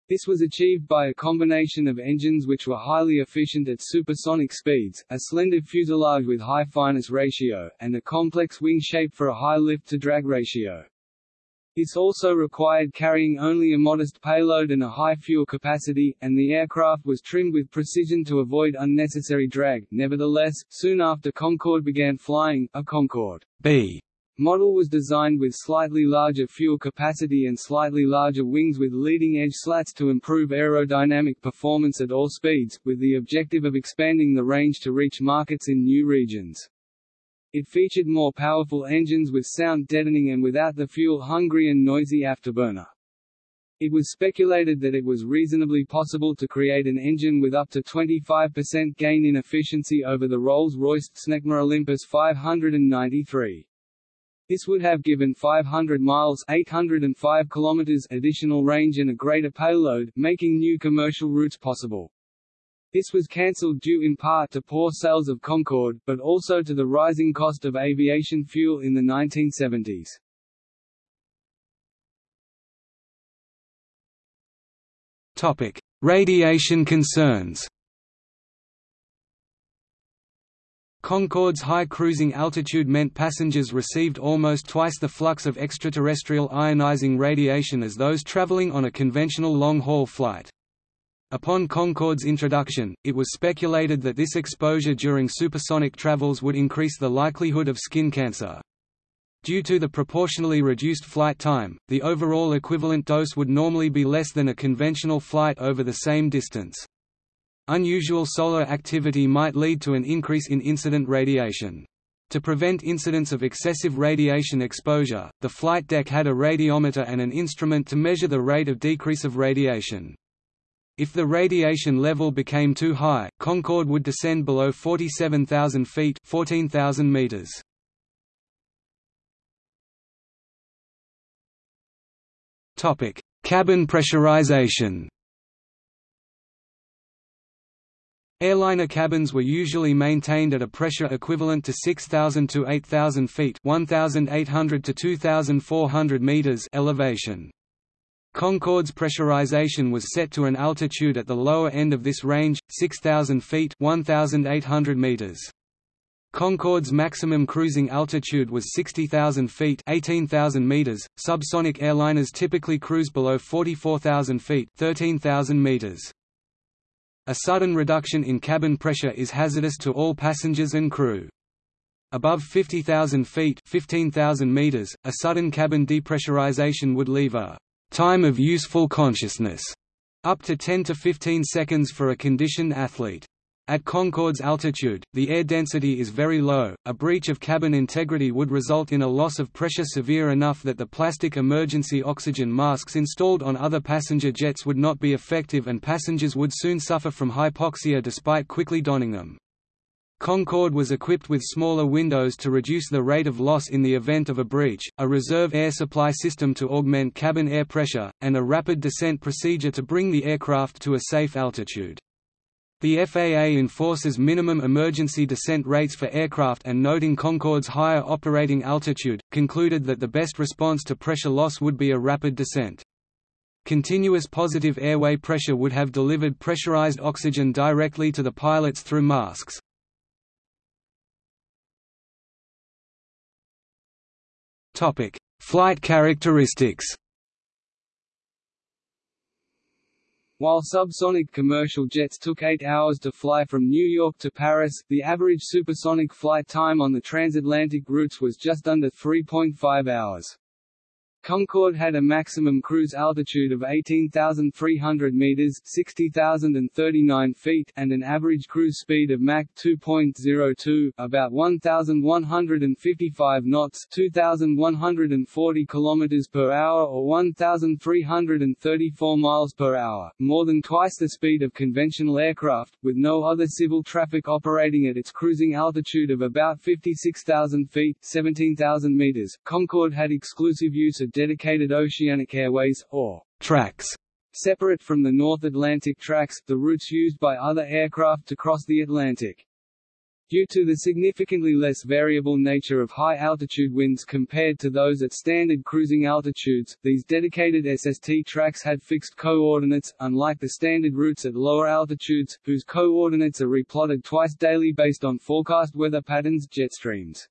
This was achieved by a combination of engines which were highly efficient at supersonic speeds, a slender fuselage with high fineness ratio, and a complex wing shape for a high lift-to-drag ratio. This also required carrying only a modest payload and a high fuel capacity, and the aircraft was trimmed with precision to avoid unnecessary drag. Nevertheless, soon after Concorde began flying, a Concorde B model was designed with slightly larger fuel capacity and slightly larger wings with leading-edge slats to improve aerodynamic performance at all speeds, with the objective of expanding the range to reach markets in new regions. It featured more powerful engines with sound deadening and without the fuel-hungry and noisy afterburner. It was speculated that it was reasonably possible to create an engine with up to 25% gain in efficiency over the Rolls-Royce Snecma Olympus 593. This would have given 500 miles 805 kilometers additional range and a greater payload, making new commercial routes possible. This was cancelled due in part to poor sales of Concorde, but also to the rising cost of aviation fuel in the 1970s. Topic: Radiation concerns. Concorde's high cruising altitude meant passengers received almost twice the flux of extraterrestrial ionizing radiation as those traveling on a conventional long-haul flight. Upon Concorde's introduction, it was speculated that this exposure during supersonic travels would increase the likelihood of skin cancer. Due to the proportionally reduced flight time, the overall equivalent dose would normally be less than a conventional flight over the same distance. Unusual solar activity might lead to an increase in incident radiation. To prevent incidents of excessive radiation exposure, the flight deck had a radiometer and an instrument to measure the rate of decrease of radiation. If the radiation level became too high, Concorde would descend below 47,000 feet 14,000 meters. Cabin pressurization Airliner cabins were usually maintained at a pressure equivalent to 6,000 to 8,000 feet 1,800 to 2,400 meters elevation. Concorde's pressurization was set to an altitude at the lower end of this range, 6,000 feet 1,800 meters. Concorde's maximum cruising altitude was 60,000 feet 18,000 meters. Subsonic airliners typically cruise below 44,000 feet 13,000 meters. A sudden reduction in cabin pressure is hazardous to all passengers and crew. Above 50,000 feet 15,000 meters, a sudden cabin depressurization would leave a time of useful consciousness, up to 10 to 15 seconds for a conditioned athlete. At Concorde's altitude, the air density is very low, a breach of cabin integrity would result in a loss of pressure severe enough that the plastic emergency oxygen masks installed on other passenger jets would not be effective and passengers would soon suffer from hypoxia despite quickly donning them. Concorde was equipped with smaller windows to reduce the rate of loss in the event of a breach, a reserve air supply system to augment cabin air pressure, and a rapid descent procedure to bring the aircraft to a safe altitude. The FAA enforces minimum emergency descent rates for aircraft and noting Concorde's higher operating altitude, concluded that the best response to pressure loss would be a rapid descent. Continuous positive airway pressure would have delivered pressurized oxygen directly to the pilots through masks. Topic: Flight characteristics. While subsonic commercial jets took 8 hours to fly from New York to Paris, the average supersonic flight time on the transatlantic routes was just under 3.5 hours. Concorde had a maximum cruise altitude of 18,300 meters (60,039 feet) and an average cruise speed of Mach 2.02, about 1,155 knots (2,140 kilometers per hour or 1,334 miles per hour), more than twice the speed of conventional aircraft, with no other civil traffic operating at its cruising altitude of about 56,000 feet (17,000 meters). Concorde had exclusive use of dedicated oceanic airways, or tracks, separate from the North Atlantic tracks, the routes used by other aircraft to cross the Atlantic. Due to the significantly less variable nature of high-altitude winds compared to those at standard cruising altitudes, these dedicated SST tracks had fixed coordinates, unlike the standard routes at lower altitudes, whose coordinates are replotted twice daily based on forecast weather patterns jet streams.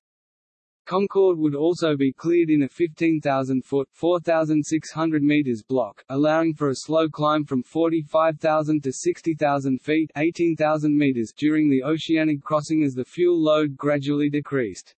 Concorde would also be cleared in a 15,000-foot (4,600 meters) block, allowing for a slow climb from 45,000 to 60,000 feet (18,000 meters) during the oceanic crossing as the fuel load gradually decreased.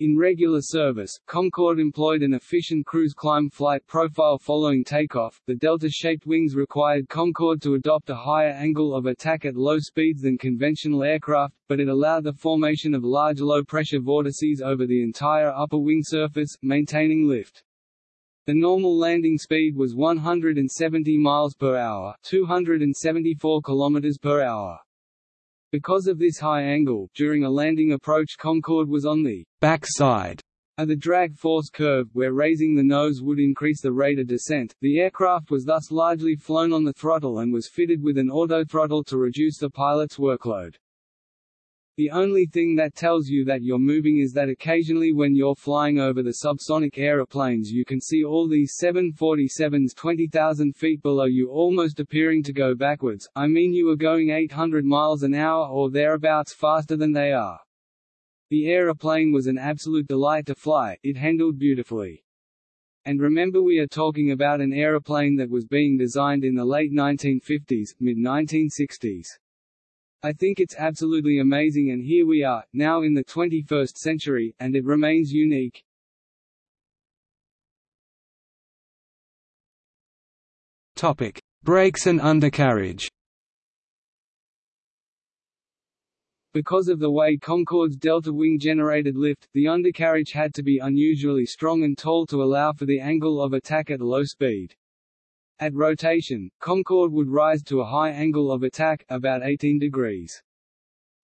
In regular service, Concorde employed an efficient cruise climb flight profile following takeoff. The delta-shaped wings required Concorde to adopt a higher angle of attack at low speeds than conventional aircraft, but it allowed the formation of large low-pressure vortices over the entire upper wing surface, maintaining lift. The normal landing speed was 170 miles per hour, 274 kilometers per hour. Because of this high angle, during a landing approach Concorde was on the backside of the drag force curve, where raising the nose would increase the rate of descent. The aircraft was thus largely flown on the throttle and was fitted with an autothrottle to reduce the pilot's workload. The only thing that tells you that you're moving is that occasionally when you're flying over the subsonic aeroplanes you can see all these 747s 20,000 feet below you almost appearing to go backwards, I mean you are going 800 miles an hour or thereabouts faster than they are. The aeroplane was an absolute delight to fly, it handled beautifully. And remember we are talking about an aeroplane that was being designed in the late 1950s, mid-1960s. I think it's absolutely amazing and here we are, now in the 21st century, and it remains unique. Topic: Brakes and undercarriage. Because of the way Concorde's delta wing generated lift, the undercarriage had to be unusually strong and tall to allow for the angle of attack at low speed. At rotation, Concorde would rise to a high angle of attack, about 18 degrees.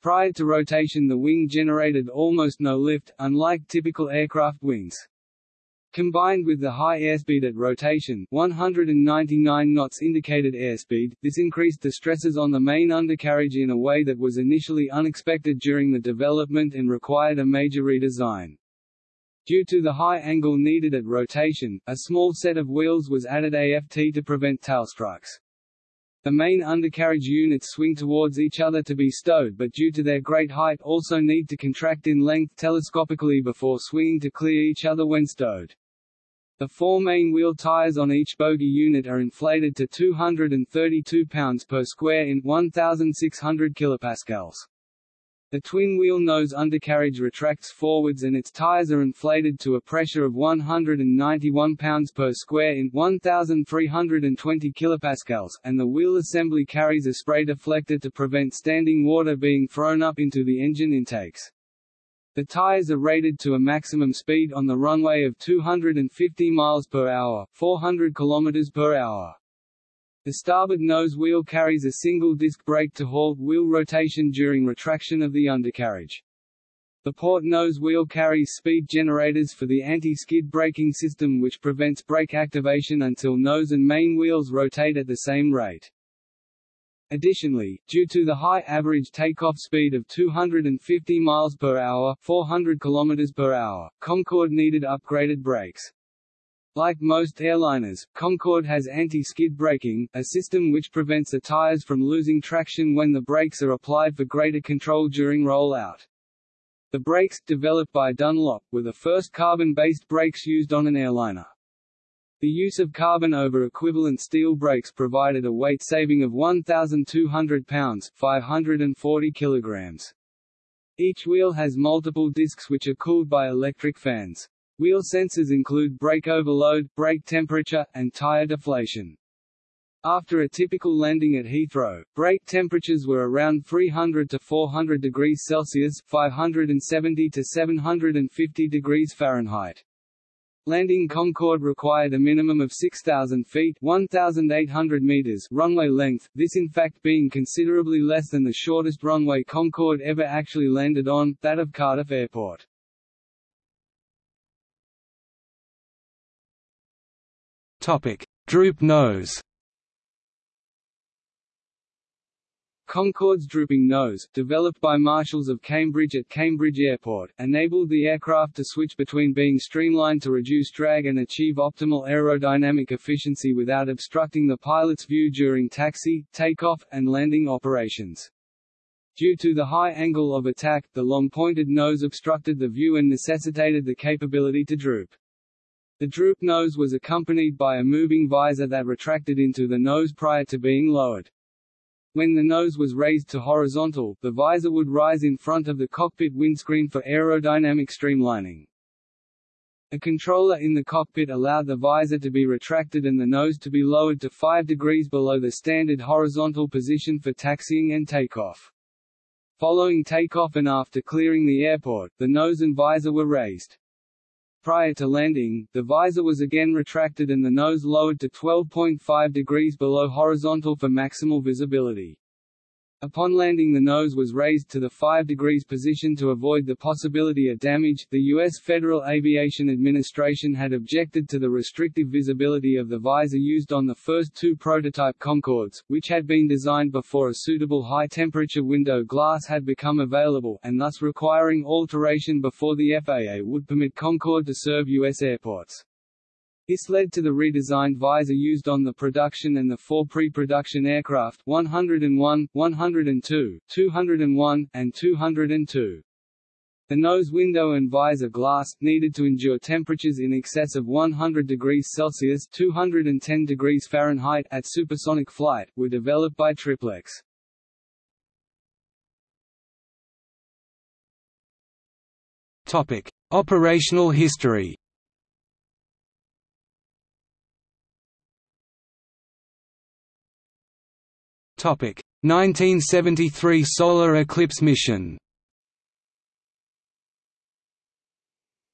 Prior to rotation the wing generated almost no lift, unlike typical aircraft wings. Combined with the high airspeed at rotation 199 knots indicated airspeed, this increased the stresses on the main undercarriage in a way that was initially unexpected during the development and required a major redesign. Due to the high angle needed at rotation, a small set of wheels was added AFT to prevent tailstrikes. The main undercarriage units swing towards each other to be stowed but due to their great height also need to contract in length telescopically before swinging to clear each other when stowed. The four main wheel tires on each bogie unit are inflated to 232 pounds per square in 1,600 kilopascals. The twin-wheel nose undercarriage retracts forwards and its tires are inflated to a pressure of 191 pounds per square in 1320 kilopascals, and the wheel assembly carries a spray deflector to prevent standing water being thrown up into the engine intakes. The tires are rated to a maximum speed on the runway of 250 miles per hour, 400 kilometers per hour. The starboard nose wheel carries a single disc brake to halt wheel rotation during retraction of the undercarriage. The port nose wheel carries speed generators for the anti-skid braking system which prevents brake activation until nose and main wheels rotate at the same rate. Additionally, due to the high average takeoff speed of 250 miles per hour, 400 kilometers per hour, Concorde needed upgraded brakes. Like most airliners, Concorde has anti-skid braking, a system which prevents the tires from losing traction when the brakes are applied for greater control during rollout. The brakes, developed by Dunlop, were the first carbon-based brakes used on an airliner. The use of carbon over equivalent steel brakes provided a weight saving of 1,200 pounds 540 kilograms. Each wheel has multiple discs which are cooled by electric fans. Wheel sensors include brake overload, brake temperature, and tire deflation. After a typical landing at Heathrow, brake temperatures were around 300 to 400 degrees Celsius (570 to 750 degrees Fahrenheit). Landing Concorde required a minimum of 6,000 feet 1,800 meters runway length, this in fact being considerably less than the shortest runway Concorde ever actually landed on, that of Cardiff Airport. Droop nose. Concorde's drooping nose, developed by Marshall's of Cambridge at Cambridge Airport, enabled the aircraft to switch between being streamlined to reduce drag and achieve optimal aerodynamic efficiency without obstructing the pilot's view during taxi, takeoff, and landing operations. Due to the high angle of attack, the long pointed nose obstructed the view and necessitated the capability to droop. The droop nose was accompanied by a moving visor that retracted into the nose prior to being lowered. When the nose was raised to horizontal, the visor would rise in front of the cockpit windscreen for aerodynamic streamlining. A controller in the cockpit allowed the visor to be retracted and the nose to be lowered to 5 degrees below the standard horizontal position for taxiing and takeoff. Following takeoff and after clearing the airport, the nose and visor were raised. Prior to landing, the visor was again retracted and the nose lowered to 12.5 degrees below horizontal for maximal visibility. Upon landing the nose was raised to the 5 degrees position to avoid the possibility of damage. The U.S. Federal Aviation Administration had objected to the restrictive visibility of the visor used on the first two prototype Concordes, which had been designed before a suitable high-temperature window glass had become available, and thus requiring alteration before the FAA would permit Concorde to serve U.S. airports. This led to the redesigned visor used on the production and the four pre-production aircraft 101, 102, 201, and 202. The nose window and visor glass, needed to endure temperatures in excess of 100 degrees Celsius 210 degrees Fahrenheit at supersonic flight, were developed by Triplex. Operational history. Topic: 1973 solar eclipse mission.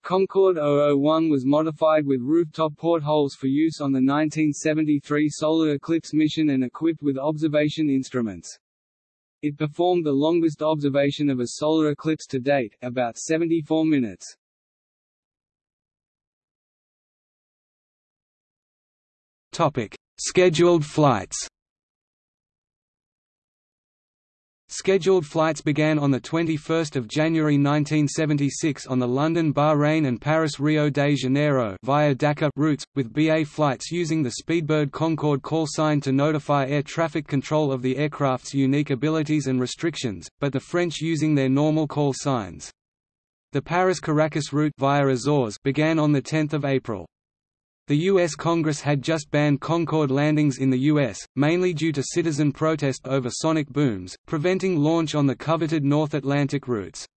Concorde 001 was modified with rooftop portholes for use on the 1973 solar eclipse mission and equipped with observation instruments. It performed the longest observation of a solar eclipse to date, about 74 minutes. Topic: Scheduled flights. Scheduled flights began on 21 January 1976 on the London Bahrain and Paris-Rio de Janeiro via Dakar routes, with BA flights using the Speedbird Concorde call sign to notify air traffic control of the aircraft's unique abilities and restrictions, but the French using their normal call signs. The Paris-Caracas route via Azores began on 10 April. The U.S. Congress had just banned Concorde landings in the U.S., mainly due to citizen protest over sonic booms, preventing launch on the coveted North Atlantic routes.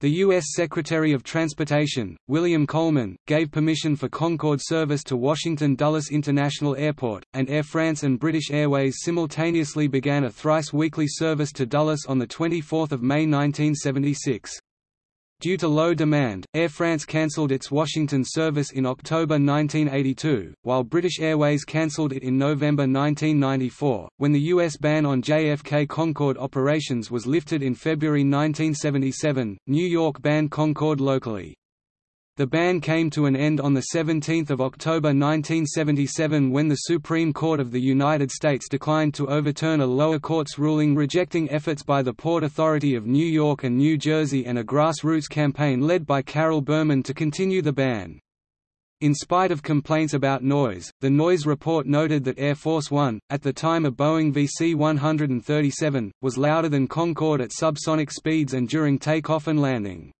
The U.S. Secretary of Transportation, William Coleman, gave permission for Concorde service to Washington Dulles International Airport, and Air France and British Airways simultaneously began a thrice-weekly service to Dulles on 24 May 1976. Due to low demand, Air France cancelled its Washington service in October 1982, while British Airways cancelled it in November 1994. When the U.S. ban on JFK Concorde operations was lifted in February 1977, New York banned Concorde locally. The ban came to an end on 17 October 1977 when the Supreme Court of the United States declined to overturn a lower court's ruling rejecting efforts by the Port Authority of New York and New Jersey and a grassroots campaign led by Carol Berman to continue the ban. In spite of complaints about noise, the noise report noted that Air Force One, at the time a Boeing VC-137, was louder than Concorde at subsonic speeds and during takeoff and landing.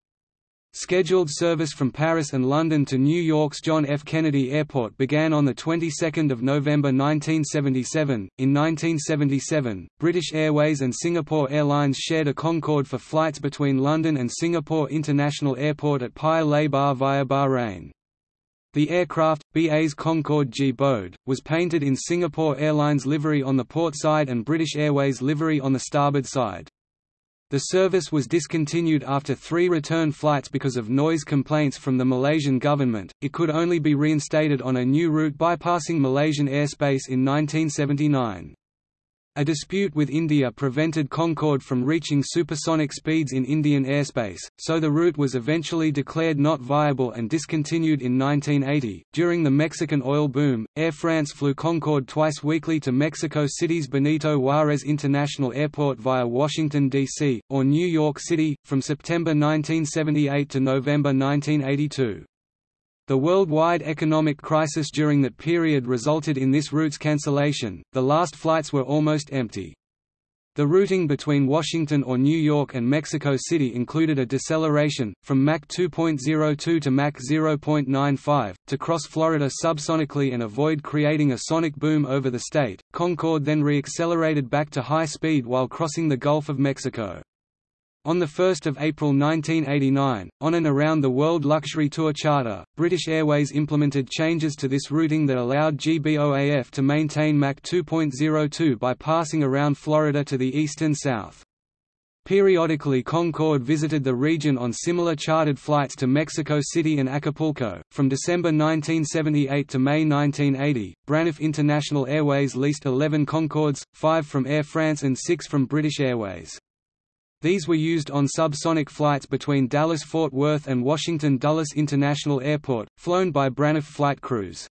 Scheduled service from Paris and London to New York's John F. Kennedy Airport began on the 22nd of November 1977. In 1977, British Airways and Singapore Airlines shared a Concorde for flights between London and Singapore International Airport at Paya Lebar via Bahrain. The aircraft, BA's Concorde G-BOAD, was painted in Singapore Airlines livery on the port side and British Airways livery on the starboard side. The service was discontinued after three return flights because of noise complaints from the Malaysian government. It could only be reinstated on a new route bypassing Malaysian airspace in 1979. A dispute with India prevented Concorde from reaching supersonic speeds in Indian airspace, so the route was eventually declared not viable and discontinued in 1980. During the Mexican oil boom, Air France flew Concorde twice weekly to Mexico City's Benito Juarez International Airport via Washington, D.C., or New York City, from September 1978 to November 1982. The worldwide economic crisis during that period resulted in this route's cancellation, the last flights were almost empty. The routing between Washington or New York and Mexico City included a deceleration, from Mach 2.02 to Mach 0.95, to cross Florida subsonically and avoid creating a sonic boom over the state. Concorde then re-accelerated back to high speed while crossing the Gulf of Mexico. On 1 April 1989, on and around the World Luxury Tour Charter, British Airways implemented changes to this routing that allowed GBOAF to maintain Mach 2.02 by passing around Florida to the east and south. Periodically Concorde visited the region on similar chartered flights to Mexico City and Acapulco. From December 1978 to May 1980, Braniff International Airways leased 11 Concordes, 5 from Air France and 6 from British Airways. These were used on subsonic flights between Dallas-Fort Worth and Washington Dulles International Airport, flown by Braniff flight crews.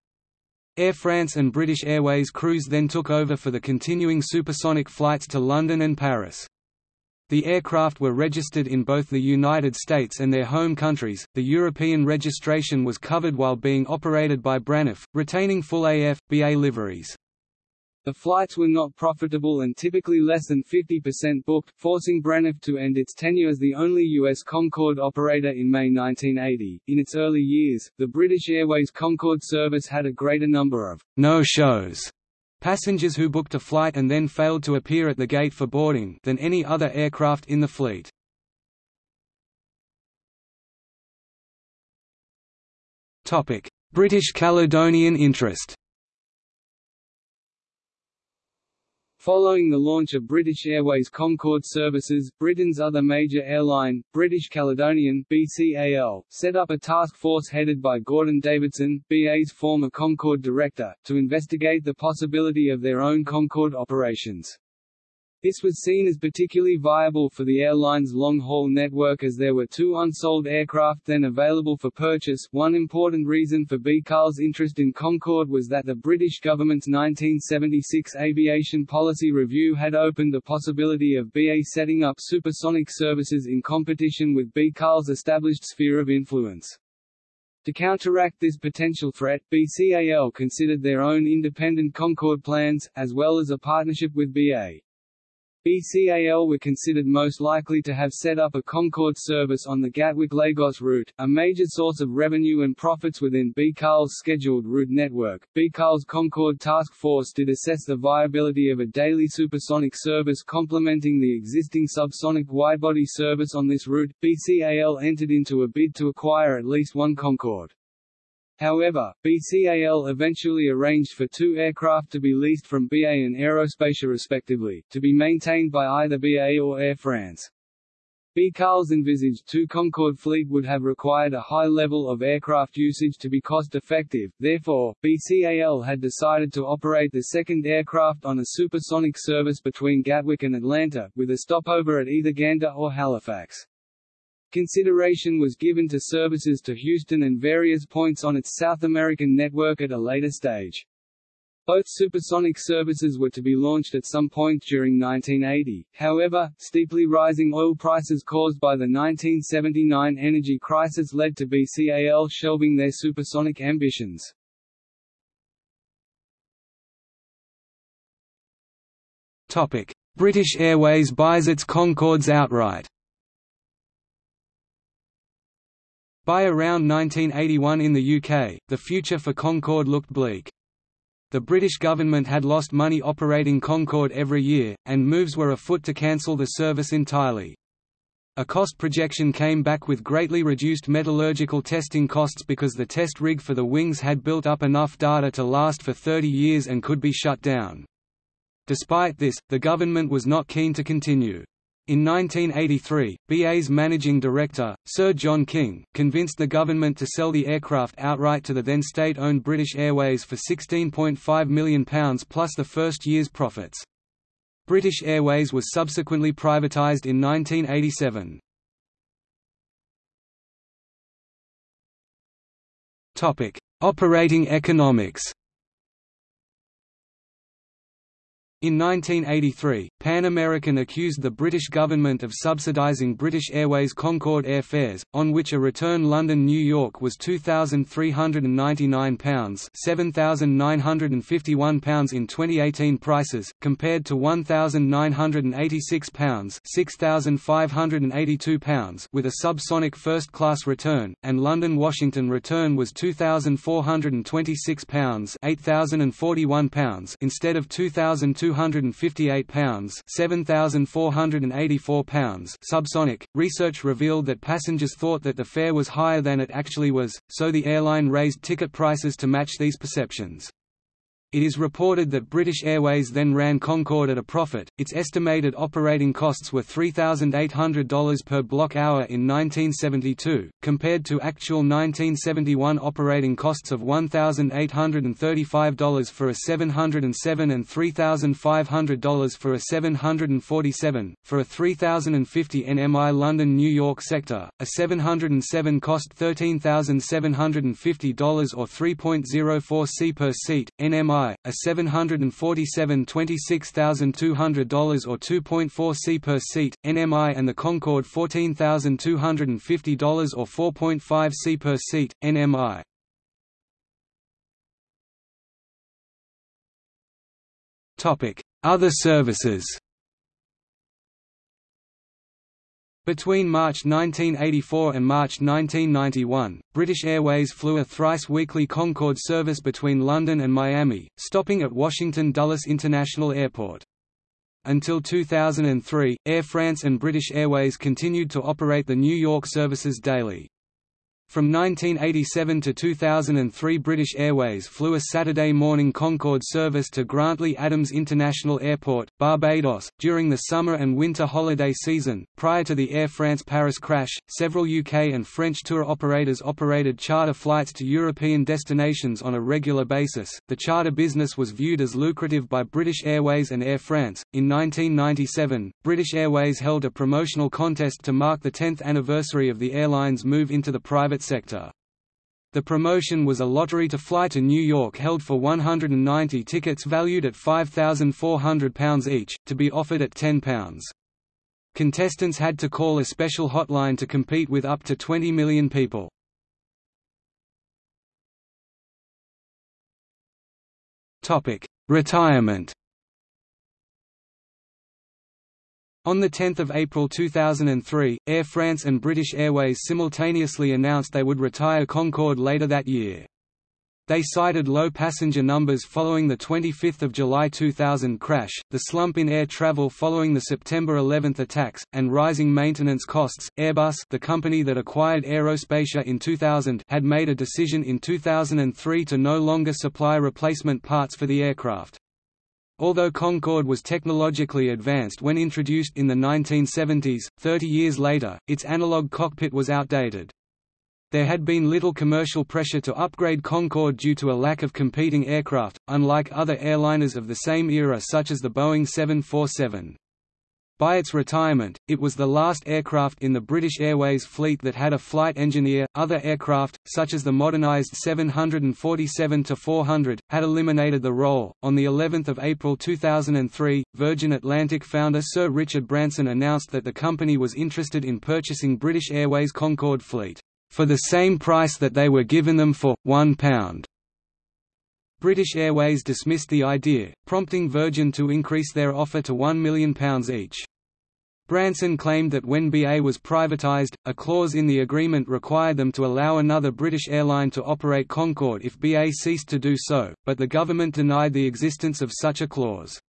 Air France and British Airways crews then took over for the continuing supersonic flights to London and Paris. The aircraft were registered in both the United States and their home countries. The European registration was covered while being operated by Braniff, retaining full AF, BA liveries. The flights were not profitable and typically less than 50% booked, forcing Braniff to end its tenure as the only U.S. Concorde operator in May 1980. In its early years, the British Airways Concorde service had a greater number of no-shows passengers who booked a flight and then failed to appear at the gate for boarding than any other aircraft in the fleet. British Caledonian interest Following the launch of British Airways Concorde services, Britain's other major airline, British Caledonian BCAL, set up a task force headed by Gordon Davidson, BA's former Concorde director, to investigate the possibility of their own Concorde operations. This was seen as particularly viable for the airline's long-haul network as there were two unsold aircraft then available for purchase. One important reason for BCAL's interest in Concorde was that the British government's 1976 aviation policy review had opened the possibility of BA setting up supersonic services in competition with BCAL's established sphere of influence. To counteract this potential threat, BCAL considered their own independent Concorde plans, as well as a partnership with BA. BCAL were considered most likely to have set up a Concorde service on the Gatwick-Lagos route, a major source of revenue and profits within BCAL's scheduled route network. BCAL's Concorde Task Force did assess the viability of a daily supersonic service complementing the existing subsonic widebody service on this route. BCAL entered into a bid to acquire at least one Concorde. However, BCAL eventually arranged for two aircraft to be leased from BA and Aerospatiale respectively, to be maintained by either BA or Air France. BCAL's envisaged two Concorde fleet would have required a high level of aircraft usage to be cost-effective, therefore, BCAL had decided to operate the second aircraft on a supersonic service between Gatwick and Atlanta, with a stopover at either Gander or Halifax. Consideration was given to services to Houston and various points on its South American network at a later stage. Both supersonic services were to be launched at some point during 1980, however, steeply rising oil prices caused by the 1979 energy crisis led to BCAL shelving their supersonic ambitions. British Airways buys its Concordes outright By around 1981 in the UK, the future for Concorde looked bleak. The British government had lost money operating Concorde every year, and moves were afoot to cancel the service entirely. A cost projection came back with greatly reduced metallurgical testing costs because the test rig for the wings had built up enough data to last for 30 years and could be shut down. Despite this, the government was not keen to continue. In 1983, BA's managing director, Sir John King, convinced the government to sell the aircraft outright to the then state-owned British Airways for £16.5 million plus the first year's profits. British Airways was subsequently privatised in 1987. Operating economics In 1983, Pan American accused the British government of subsidising British Airways Concorde airfares, on which a return London–New York was £2,399 £7,951 in 2018 prices, compared to £1,986 £6,582 with a subsonic first-class return, and London–Washington return was £2,426 £8,041 instead of 2200 258 pounds, 7484 pounds subsonic. Research revealed that passengers thought that the fare was higher than it actually was, so the airline raised ticket prices to match these perceptions. It is reported that British Airways then ran Concorde at a profit. Its estimated operating costs were $3,800 per block hour in 1972, compared to actual 1971 operating costs of $1,835 for a 707 and $3,500 for a 747. For a 3050 NMI London New York sector, a 707 cost $13,750 or 3.04 c per seat. NMI a 747 $26,200 or 2.4 c per seat, NMI and the Concorde $14,250 or 4.5 c per seat, NMI. Other services Between March 1984 and March 1991, British Airways flew a thrice-weekly Concorde service between London and Miami, stopping at Washington Dulles International Airport. Until 2003, Air France and British Airways continued to operate the New York services daily. From 1987 to 2003 British Airways flew a Saturday morning Concorde service to Grantley Adams International Airport, Barbados, during the summer and winter holiday season. Prior to the Air France Paris crash, several UK and French tour operators operated charter flights to European destinations on a regular basis. The charter business was viewed as lucrative by British Airways and Air France. In 1997, British Airways held a promotional contest to mark the 10th anniversary of the airline's move into the private private sector. The promotion was a lottery to fly to New York held for 190 tickets valued at £5,400 each, to be offered at £10. Contestants had to call a special hotline to compete with up to 20 million people. Retirement On 10 April 2003, Air France and British Airways simultaneously announced they would retire Concorde later that year. They cited low passenger numbers following the 25 July 2000 crash, the slump in air travel following the September 11 attacks, and rising maintenance costs. Airbus, the company that acquired Aerospatiale in 2000, had made a decision in 2003 to no longer supply replacement parts for the aircraft. Although Concorde was technologically advanced when introduced in the 1970s, 30 years later, its analog cockpit was outdated. There had been little commercial pressure to upgrade Concorde due to a lack of competing aircraft, unlike other airliners of the same era such as the Boeing 747. By its retirement, it was the last aircraft in the British Airways fleet that had a flight engineer. Other aircraft, such as the modernised 747-400, had eliminated the role. On the 11th of April 2003, Virgin Atlantic founder Sir Richard Branson announced that the company was interested in purchasing British Airways Concorde fleet for the same price that they were given them for £1. British Airways dismissed the idea, prompting Virgin to increase their offer to £1 million each. Branson claimed that when BA was privatized, a clause in the agreement required them to allow another British airline to operate Concorde if BA ceased to do so, but the government denied the existence of such a clause.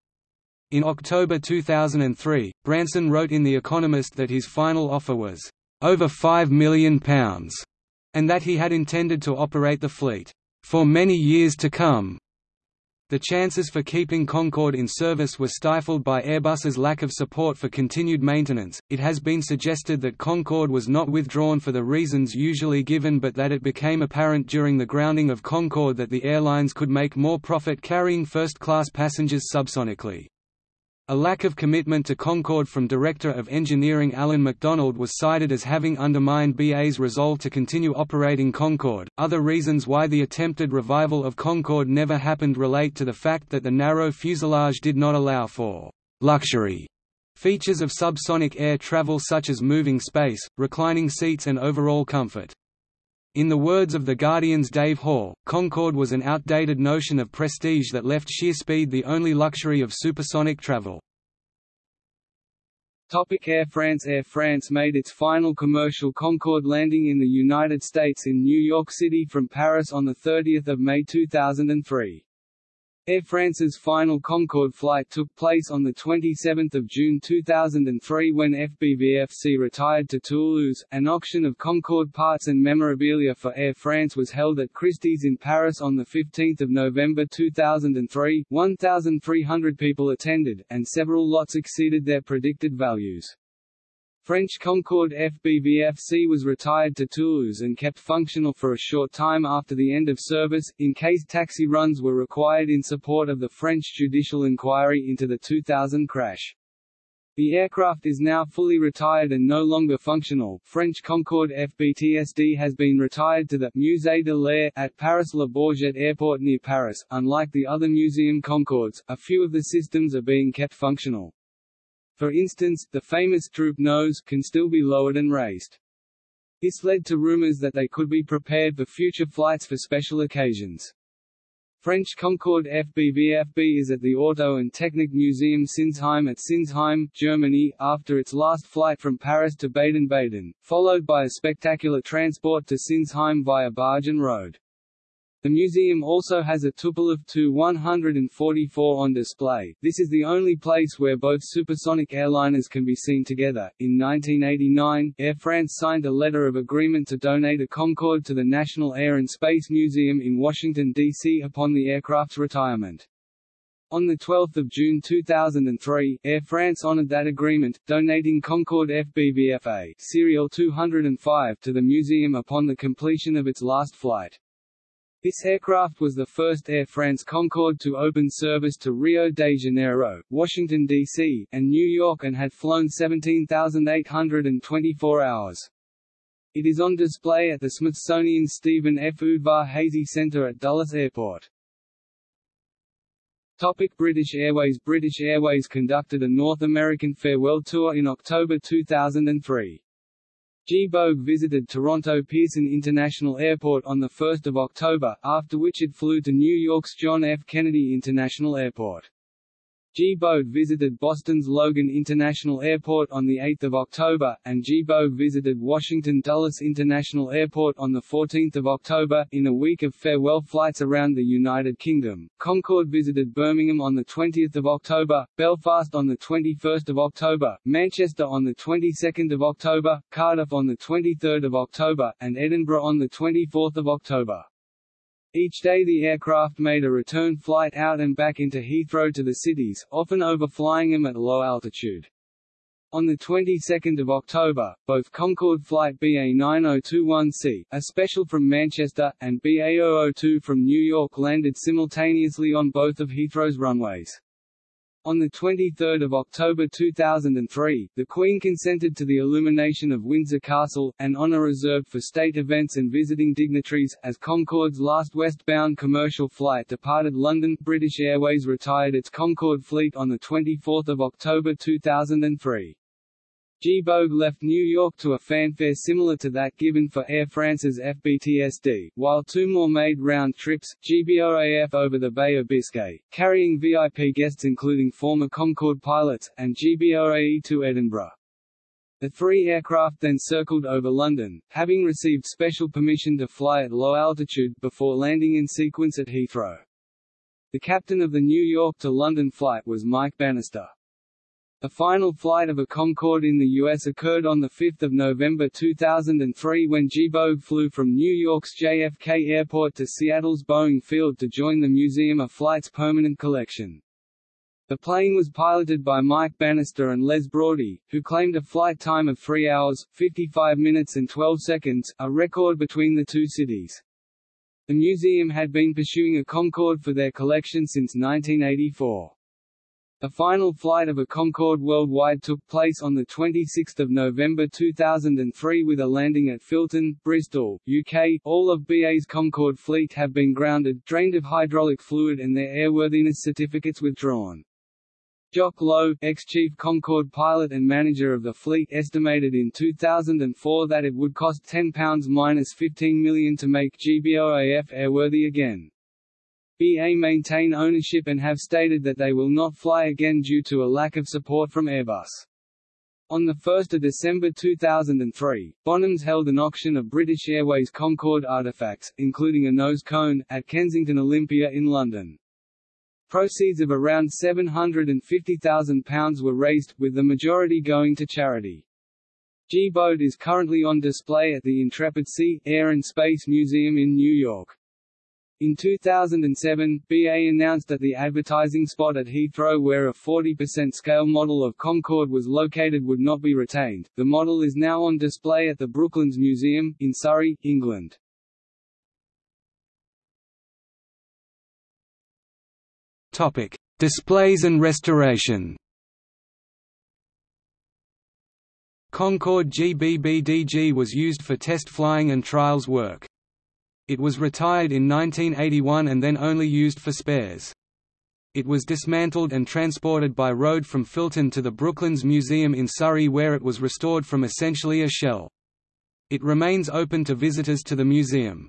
In October 2003, Branson wrote in The Economist that his final offer was, "...over £5 million", and that he had intended to operate the fleet, "...for many years to come." The chances for keeping Concorde in service were stifled by Airbus's lack of support for continued maintenance. It has been suggested that Concorde was not withdrawn for the reasons usually given but that it became apparent during the grounding of Concorde that the airlines could make more profit carrying first-class passengers subsonically. A lack of commitment to Concorde from Director of Engineering Alan McDonald was cited as having undermined BA's resolve to continue operating Concorde. Other reasons why the attempted revival of Concorde never happened relate to the fact that the narrow fuselage did not allow for luxury features of subsonic air travel such as moving space, reclining seats and overall comfort. In the words of The Guardian's Dave Hall, Concorde was an outdated notion of prestige that left sheer speed the only luxury of supersonic travel. Topic Air France Air France made its final commercial Concorde landing in the United States in New York City from Paris on 30 May 2003. Air France's final Concorde flight took place on 27 June 2003 when FBVFC retired to Toulouse. An auction of Concorde parts and memorabilia for Air France was held at Christie's in Paris on 15 November 2003. 1,300 people attended, and several lots exceeded their predicted values. French Concorde FBVFC was retired to Toulouse and kept functional for a short time after the end of service, in case taxi runs were required in support of the French judicial inquiry into the 2000 crash. The aircraft is now fully retired and no longer functional. French Concorde FBTSD has been retired to the Musée de l'Air at Paris Le Bourget Airport near Paris. Unlike the other museum Concordes, a few of the systems are being kept functional. For instance, the famous droop nose can still be lowered and raised. This led to rumors that they could be prepared for future flights for special occasions. French Concorde FBVFB is at the Auto and Technik Museum Sinsheim at Sinsheim, Germany, after its last flight from Paris to Baden-Baden, followed by a spectacular transport to Sinsheim via barge and road. The museum also has a Tupolev Tu-144 on display. This is the only place where both supersonic airliners can be seen together. In 1989, Air France signed a letter of agreement to donate a Concorde to the National Air and Space Museum in Washington, D.C. upon the aircraft's retirement. On 12 June 2003, Air France honored that agreement, donating Concorde FBVFA serial 205 to the museum upon the completion of its last flight. This aircraft was the first Air France Concorde to open service to Rio de Janeiro, Washington, D.C., and New York and had flown 17,824 hours. It is on display at the Smithsonian Stephen F. Udvar-Hazy Center at Dulles Airport. Topic British Airways British Airways conducted a North American farewell tour in October 2003. G-BOAG visited Toronto Pearson International Airport on 1 October, after which it flew to New York's John F. Kennedy International Airport. G-BOAD visited Boston's Logan International Airport on 8 October, and G-BOAG visited Washington Dulles International Airport on 14 October. In a week of farewell flights around the United Kingdom, Concorde visited Birmingham on 20 October, Belfast on 21 October, Manchester on 22 October, Cardiff on 23 October, and Edinburgh on 24 October. Each day the aircraft made a return flight out and back into Heathrow to the cities, often overflying them at low altitude. On the 22nd of October, both Concorde flight BA9021C, a special from Manchester, and BA002 from New York landed simultaneously on both of Heathrow's runways. On 23 October 2003, the Queen consented to the illumination of Windsor Castle, an honour reserved for state events and visiting dignitaries. As Concorde's last westbound commercial flight departed London, British Airways retired its Concorde fleet on 24 October 2003. G-BOAG left New York to a fanfare similar to that given for Air France's FBTSD, while two more made round trips, GBOAF over the Bay of Biscay, carrying VIP guests including former Concorde pilots, and GBOAE to Edinburgh. The three aircraft then circled over London, having received special permission to fly at low altitude, before landing in sequence at Heathrow. The captain of the New York to London flight was Mike Bannister. The final flight of a Concorde in the U.S. occurred on 5 November 2003 when G-BOAG flew from New York's JFK Airport to Seattle's Boeing Field to join the Museum of Flight's permanent collection. The plane was piloted by Mike Bannister and Les Broadie, who claimed a flight time of 3 hours, 55 minutes and 12 seconds, a record between the two cities. The museum had been pursuing a Concorde for their collection since 1984. The final flight of a Concorde worldwide took place on 26 November 2003 with a landing at Filton, Bristol, UK. All of BA's Concorde fleet have been grounded, drained of hydraulic fluid and their airworthiness certificates withdrawn. Jock Lowe, ex-chief Concorde pilot and manager of the fleet estimated in 2004 that it would cost £10–15 million to make GBOAF airworthy again. BA maintain ownership and have stated that they will not fly again due to a lack of support from Airbus. On 1 December 2003, Bonhams held an auction of British Airways Concorde artefacts, including a nose cone, at Kensington Olympia in London. Proceeds of around £750,000 were raised, with the majority going to charity. G-BOAD is currently on display at the Intrepid Sea, Air and Space Museum in New York. In 2007, BA announced that the advertising spot at Heathrow where a 40% scale model of Concorde was located would not be retained. The model is now on display at the Brooklands Museum, in Surrey, England. Topic: Displays and restoration. Concorde GBBDG was used for test flying and trials work. It was retired in 1981 and then only used for spares. It was dismantled and transported by road from Filton to the Brooklands Museum in Surrey where it was restored from essentially a shell. It remains open to visitors to the museum.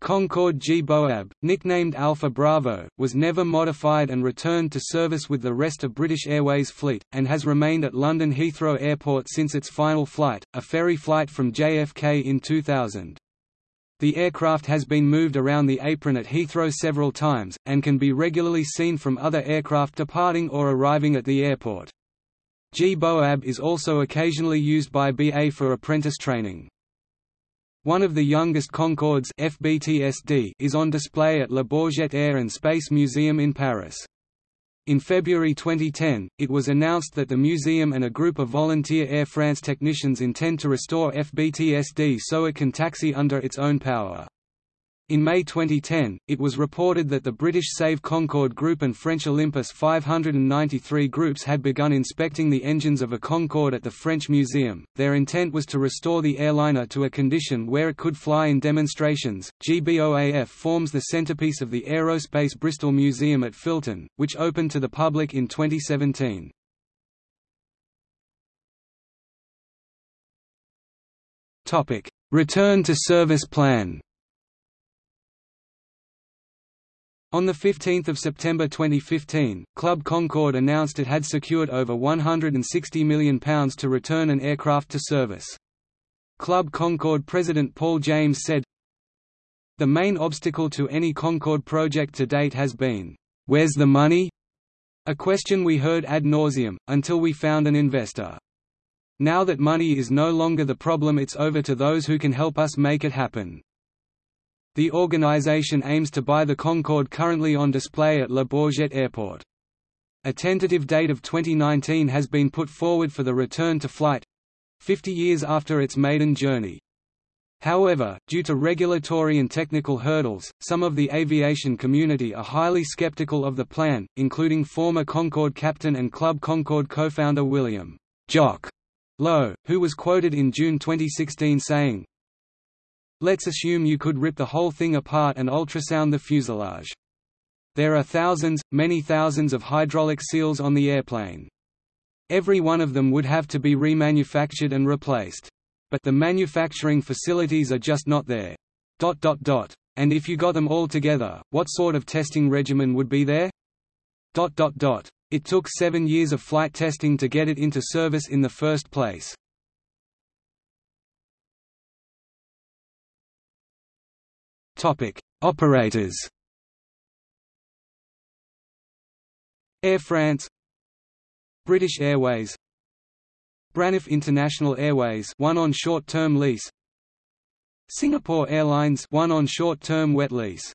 Concorde G-BOAB, nicknamed Alpha Bravo, was never modified and returned to service with the rest of British Airways fleet, and has remained at London Heathrow Airport since its final flight, a ferry flight from JFK in 2000. The aircraft has been moved around the apron at Heathrow several times, and can be regularly seen from other aircraft departing or arriving at the airport. G-BOAB is also occasionally used by BA for apprentice training. One of the youngest Concordes FBTSD is on display at Le Bourget Air and Space Museum in Paris. In February 2010, it was announced that the museum and a group of volunteer Air France technicians intend to restore FBTSD so it can taxi under its own power. In May 2010, it was reported that the British Save Concorde Group and French Olympus 593 groups had begun inspecting the engines of a Concorde at the French Museum. Their intent was to restore the airliner to a condition where it could fly in demonstrations. GBOAF forms the centerpiece of the Aerospace Bristol Museum at Filton, which opened to the public in 2017. Topic: Return to service plan. On 15 September 2015, Club Concorde announced it had secured over £160 million to return an aircraft to service. Club Concorde president Paul James said, The main obstacle to any Concorde project to date has been, "'Where's the money?' a question we heard ad nauseum, until we found an investor. Now that money is no longer the problem it's over to those who can help us make it happen. The organization aims to buy the Concorde currently on display at Le Bourget Airport. A tentative date of 2019 has been put forward for the return to flight—50 years after its maiden journey. However, due to regulatory and technical hurdles, some of the aviation community are highly skeptical of the plan, including former Concorde captain and Club Concorde co-founder William Jock Lowe, who was quoted in June 2016 saying, Let's assume you could rip the whole thing apart and ultrasound the fuselage. There are thousands, many thousands of hydraulic seals on the airplane. Every one of them would have to be remanufactured and replaced. But the manufacturing facilities are just not there. Dot dot dot. And if you got them all together, what sort of testing regimen would be there? Dot dot dot. It took seven years of flight testing to get it into service in the first place. Operators. Air France. British Airways. Braniff International Airways one on short-term lease. Singapore Airlines one on short-term wet lease.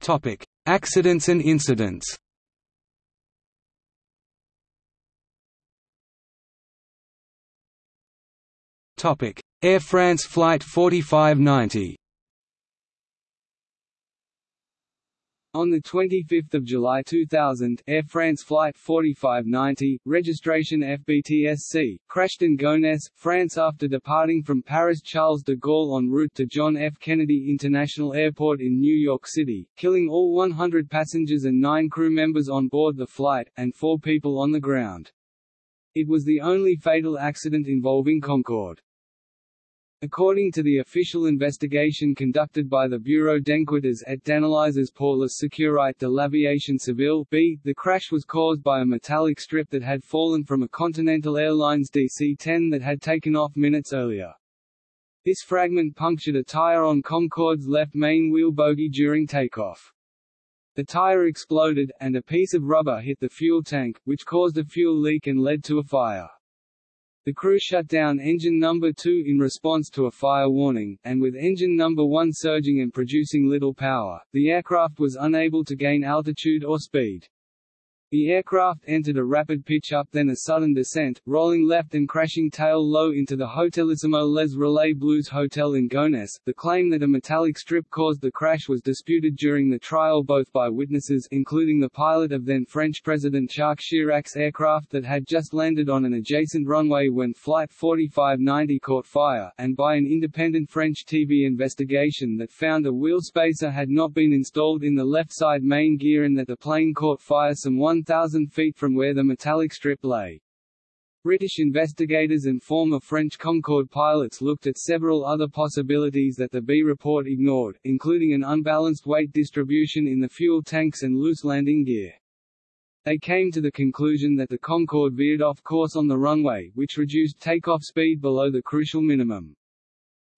Topic: Accidents and incidents. Topic: Air France flight 4590. On 25 July 2000, Air France Flight 4590, registration FBTSC, crashed in Gonesse, France after departing from Paris Charles de Gaulle en route to John F. Kennedy International Airport in New York City, killing all 100 passengers and nine crew members on board the flight, and four people on the ground. It was the only fatal accident involving Concorde. According to the official investigation conducted by the Bureau d'enquêtes et d'analyses pour la sécurité de l'aviation civile B, the crash was caused by a metallic strip that had fallen from a Continental Airlines DC-10 that had taken off minutes earlier. This fragment punctured a tire on Concorde's left main wheel bogie during takeoff. The tire exploded, and a piece of rubber hit the fuel tank, which caused a fuel leak and led to a fire. The crew shut down engine number 2 in response to a fire warning, and with engine number 1 surging and producing little power, the aircraft was unable to gain altitude or speed. The aircraft entered a rapid pitch-up then a sudden descent, rolling left and crashing tail low into the Hotelissimo Les Relais Bleus Hotel in Gonesse. The claim that a metallic strip caused the crash was disputed during the trial both by witnesses including the pilot of then French President Jacques Chirac's aircraft that had just landed on an adjacent runway when Flight 4590 caught fire, and by an independent French TV investigation that found a wheel spacer had not been installed in the left side main gear and that the plane caught fire some 1,000 feet from where the metallic strip lay. British investigators and former French Concorde pilots looked at several other possibilities that the B report ignored, including an unbalanced weight distribution in the fuel tanks and loose landing gear. They came to the conclusion that the Concorde veered off course on the runway, which reduced takeoff speed below the crucial minimum.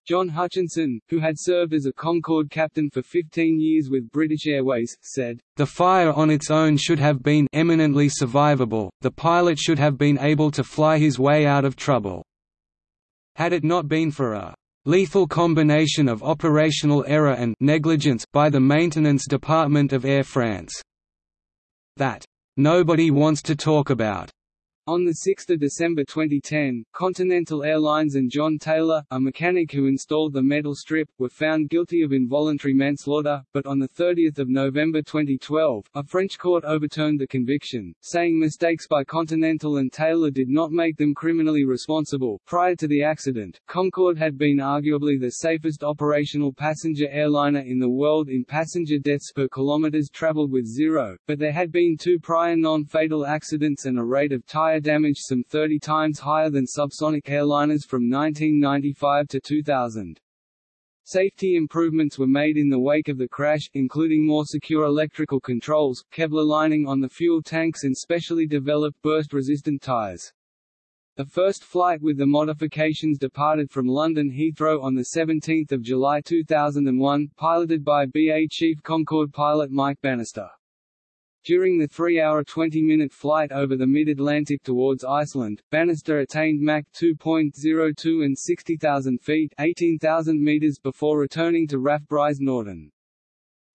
John Hutchinson, who had served as a Concorde captain for 15 years with British Airways, said, The fire on its own should have been eminently survivable, the pilot should have been able to fly his way out of trouble. Had it not been for a lethal combination of operational error and negligence by the maintenance department of Air France that nobody wants to talk about. On 6 December 2010, Continental Airlines and John Taylor, a mechanic who installed the metal strip, were found guilty of involuntary manslaughter, but on 30 November 2012, a French court overturned the conviction, saying mistakes by Continental and Taylor did not make them criminally responsible. Prior to the accident, Concorde had been arguably the safest operational passenger airliner in the world in passenger deaths per kilometers traveled with zero, but there had been two prior non-fatal accidents and a rate of tire damage some 30 times higher than subsonic airliners from 1995 to 2000. Safety improvements were made in the wake of the crash, including more secure electrical controls, Kevlar lining on the fuel tanks and specially developed burst-resistant tires. The first flight with the modifications departed from London Heathrow on 17 July 2001, piloted by BA Chief Concorde pilot Mike Bannister. During the 3-hour 20-minute flight over the mid-Atlantic towards Iceland, Bannister attained Mach 2.02 and 60,000 feet 18,000 meters before returning to RAF Brize Norton.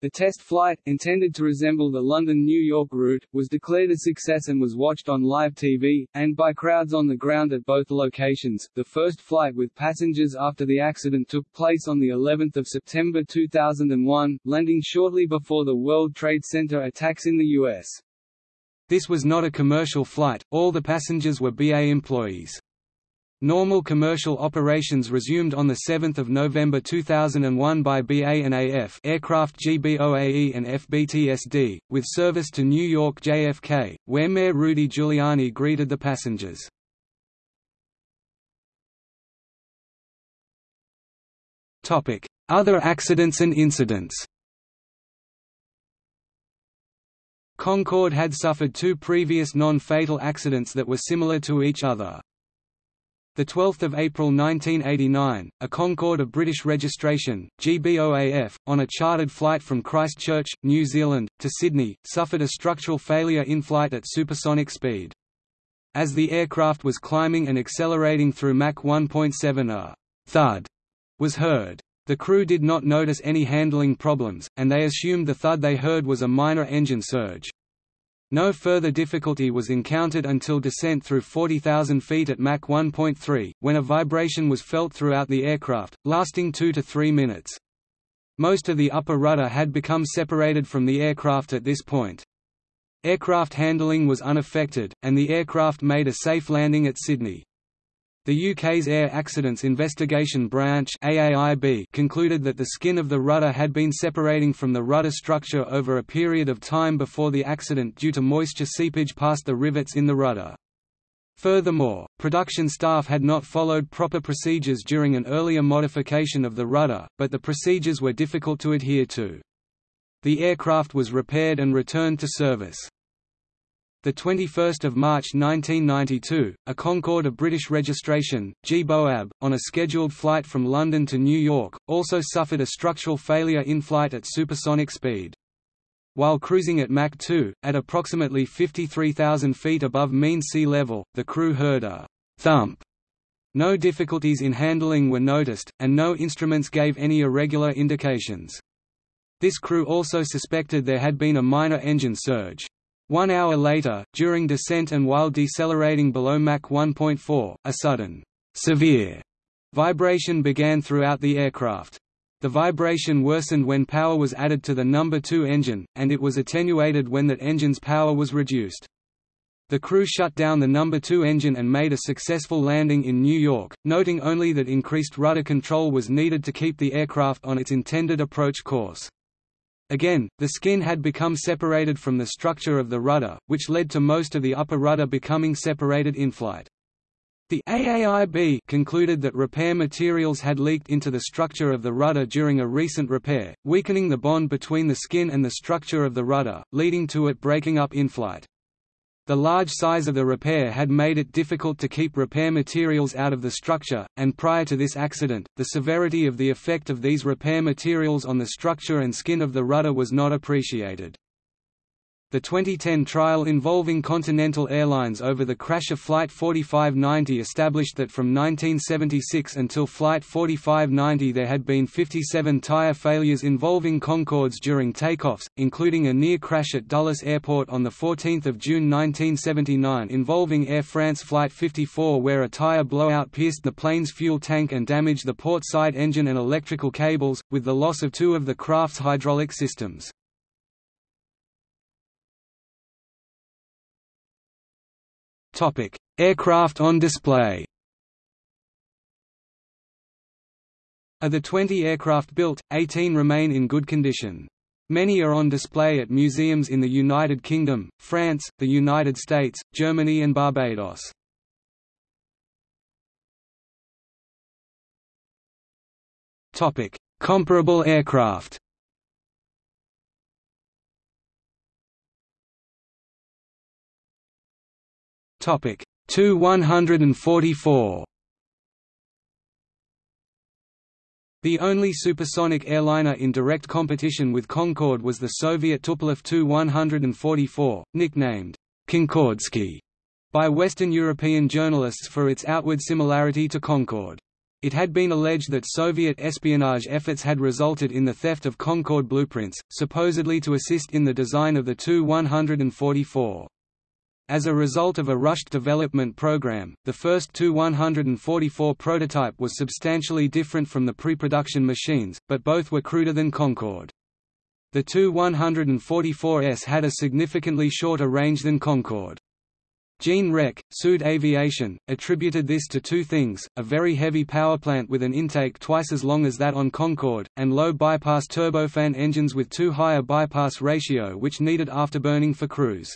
The test flight, intended to resemble the London-New York route, was declared a success and was watched on live TV, and by crowds on the ground at both locations. The first flight with passengers after the accident took place on the 11th of September 2001, landing shortly before the World Trade Center attacks in the U.S. This was not a commercial flight, all the passengers were BA employees. Normal commercial operations resumed on 7 November 2001 by BA and AF aircraft GBOAE and FBTSD, with service to New York JFK, where Mayor Rudy Giuliani greeted the passengers. Other accidents and incidents Concorde had suffered two previous non-fatal accidents that were similar to each other. 12 April 1989, a Concorde of British registration, GBOAF, on a chartered flight from Christchurch, New Zealand, to Sydney, suffered a structural failure in flight at supersonic speed. As the aircraft was climbing and accelerating through Mach 1.7 a thud was heard. The crew did not notice any handling problems, and they assumed the thud they heard was a minor engine surge. No further difficulty was encountered until descent through 40,000 feet at Mach 1.3, when a vibration was felt throughout the aircraft, lasting 2 to 3 minutes. Most of the upper rudder had become separated from the aircraft at this point. Aircraft handling was unaffected, and the aircraft made a safe landing at Sydney. The UK's Air Accidents Investigation Branch AAIB concluded that the skin of the rudder had been separating from the rudder structure over a period of time before the accident due to moisture seepage past the rivets in the rudder. Furthermore, production staff had not followed proper procedures during an earlier modification of the rudder, but the procedures were difficult to adhere to. The aircraft was repaired and returned to service. The 21st of March 1992, a Concorde of British registration, G-BOAB, on a scheduled flight from London to New York, also suffered a structural failure in flight at supersonic speed. While cruising at Mach 2, at approximately 53,000 feet above mean sea level, the crew heard a thump. No difficulties in handling were noticed, and no instruments gave any irregular indications. This crew also suspected there had been a minor engine surge. One hour later, during descent and while decelerating below Mach 1.4, a sudden, severe vibration began throughout the aircraft. The vibration worsened when power was added to the number 2 engine, and it was attenuated when that engine's power was reduced. The crew shut down the number 2 engine and made a successful landing in New York, noting only that increased rudder control was needed to keep the aircraft on its intended approach course. Again, the skin had become separated from the structure of the rudder, which led to most of the upper rudder becoming separated in flight. The AAIB concluded that repair materials had leaked into the structure of the rudder during a recent repair, weakening the bond between the skin and the structure of the rudder, leading to it breaking up in flight. The large size of the repair had made it difficult to keep repair materials out of the structure, and prior to this accident, the severity of the effect of these repair materials on the structure and skin of the rudder was not appreciated. The 2010 trial involving Continental Airlines over the crash of Flight 4590 established that from 1976 until Flight 4590 there had been 57 tire failures involving Concordes during takeoffs, including a near crash at Dulles Airport on 14 June 1979 involving Air France Flight 54 where a tire blowout pierced the plane's fuel tank and damaged the port side engine and electrical cables, with the loss of two of the craft's hydraulic systems. Aircraft on display. Of the 20 aircraft built, 18 remain in good condition. Many are on display at museums in the United Kingdom, France, the United States, Germany and Barbados. Comparable aircraft Topic Tu 144. The only supersonic airliner in direct competition with Concorde was the Soviet Tupolev Tu-144, nicknamed Concordski by Western European journalists for its outward similarity to Concorde. It had been alleged that Soviet espionage efforts had resulted in the theft of Concorde blueprints, supposedly to assist in the design of the Tu-144. As a result of a rushed development program, the first Tu-144 prototype was substantially different from the pre-production machines, but both were cruder than Concorde. The Tu-144S had a significantly shorter range than Concorde. Jean Rech, Sud Aviation, attributed this to two things, a very heavy powerplant with an intake twice as long as that on Concorde, and low bypass turbofan engines with too high a bypass ratio which needed afterburning for cruise.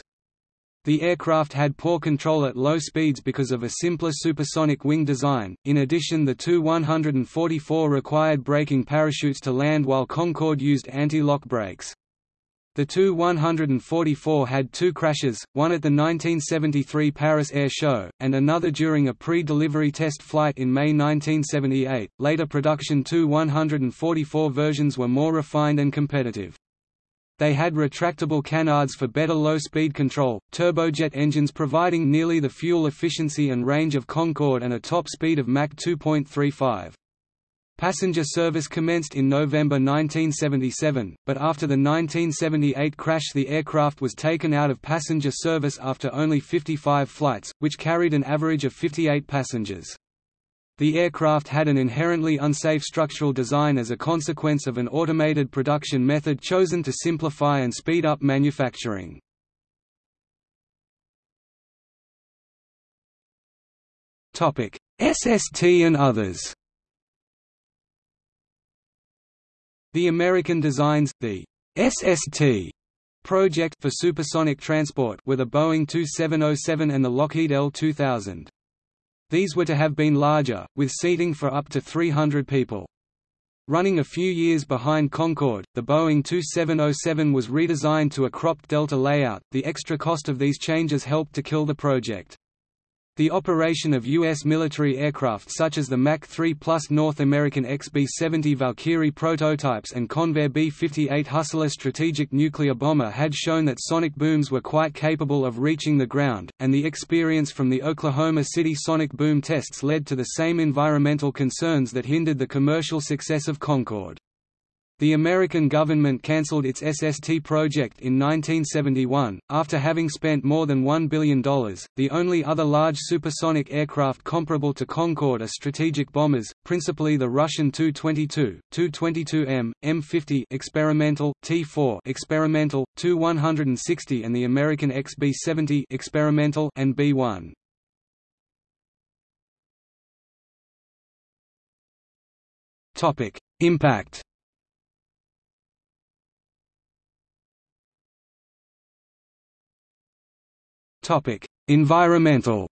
The aircraft had poor control at low speeds because of a simpler supersonic wing design. In addition, the Tu-144 required braking parachutes to land while Concorde used anti-lock brakes. The Tu-144 had two crashes, one at the 1973 Paris Air Show, and another during a pre-delivery test flight in May 1978. Later production Tu-144 versions were more refined and competitive. They had retractable canards for better low-speed control, turbojet engines providing nearly the fuel efficiency and range of Concorde and a top speed of Mach 2.35. Passenger service commenced in November 1977, but after the 1978 crash the aircraft was taken out of passenger service after only 55 flights, which carried an average of 58 passengers. The aircraft had an inherently unsafe structural design as a consequence of an automated production method chosen to simplify and speed up manufacturing. SST and others The American designs, the SST project for supersonic transport were the Boeing 2707 and the Lockheed L2000. These were to have been larger, with seating for up to 300 people. Running a few years behind Concorde, the Boeing 2707 was redesigned to a cropped delta layout. The extra cost of these changes helped to kill the project. The operation of U.S. military aircraft such as the Mach 3 Plus North American XB-70 Valkyrie prototypes and Convair B-58 Hustler strategic nuclear bomber had shown that sonic booms were quite capable of reaching the ground, and the experience from the Oklahoma City sonic boom tests led to the same environmental concerns that hindered the commercial success of Concorde. The American government cancelled its SST project in 1971, after having spent more than $1 billion. The only other large supersonic aircraft comparable to Concorde are strategic bombers, principally the Russian Tu-22, Tu-22M, M-50 experimental, T-4 experimental, Tu-160 and the American XB-70 experimental and B-1. Topic: Impact Topic: Environmental.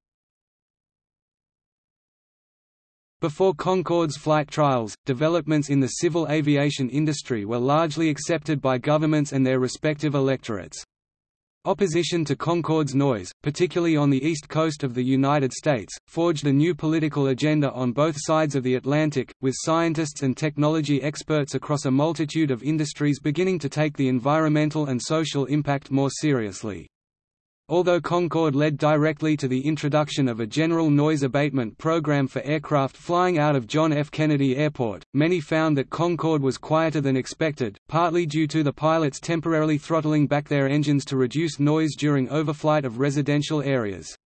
Before Concorde's flight trials, developments in the civil aviation industry were largely accepted by governments and their respective electorates. Opposition to Concorde's noise, particularly on the east coast of the United States, forged a new political agenda on both sides of the Atlantic, with scientists and technology experts across a multitude of industries beginning to take the environmental and social impact more seriously. Although Concorde led directly to the introduction of a general noise abatement program for aircraft flying out of John F. Kennedy Airport, many found that Concorde was quieter than expected, partly due to the pilots temporarily throttling back their engines to reduce noise during overflight of residential areas.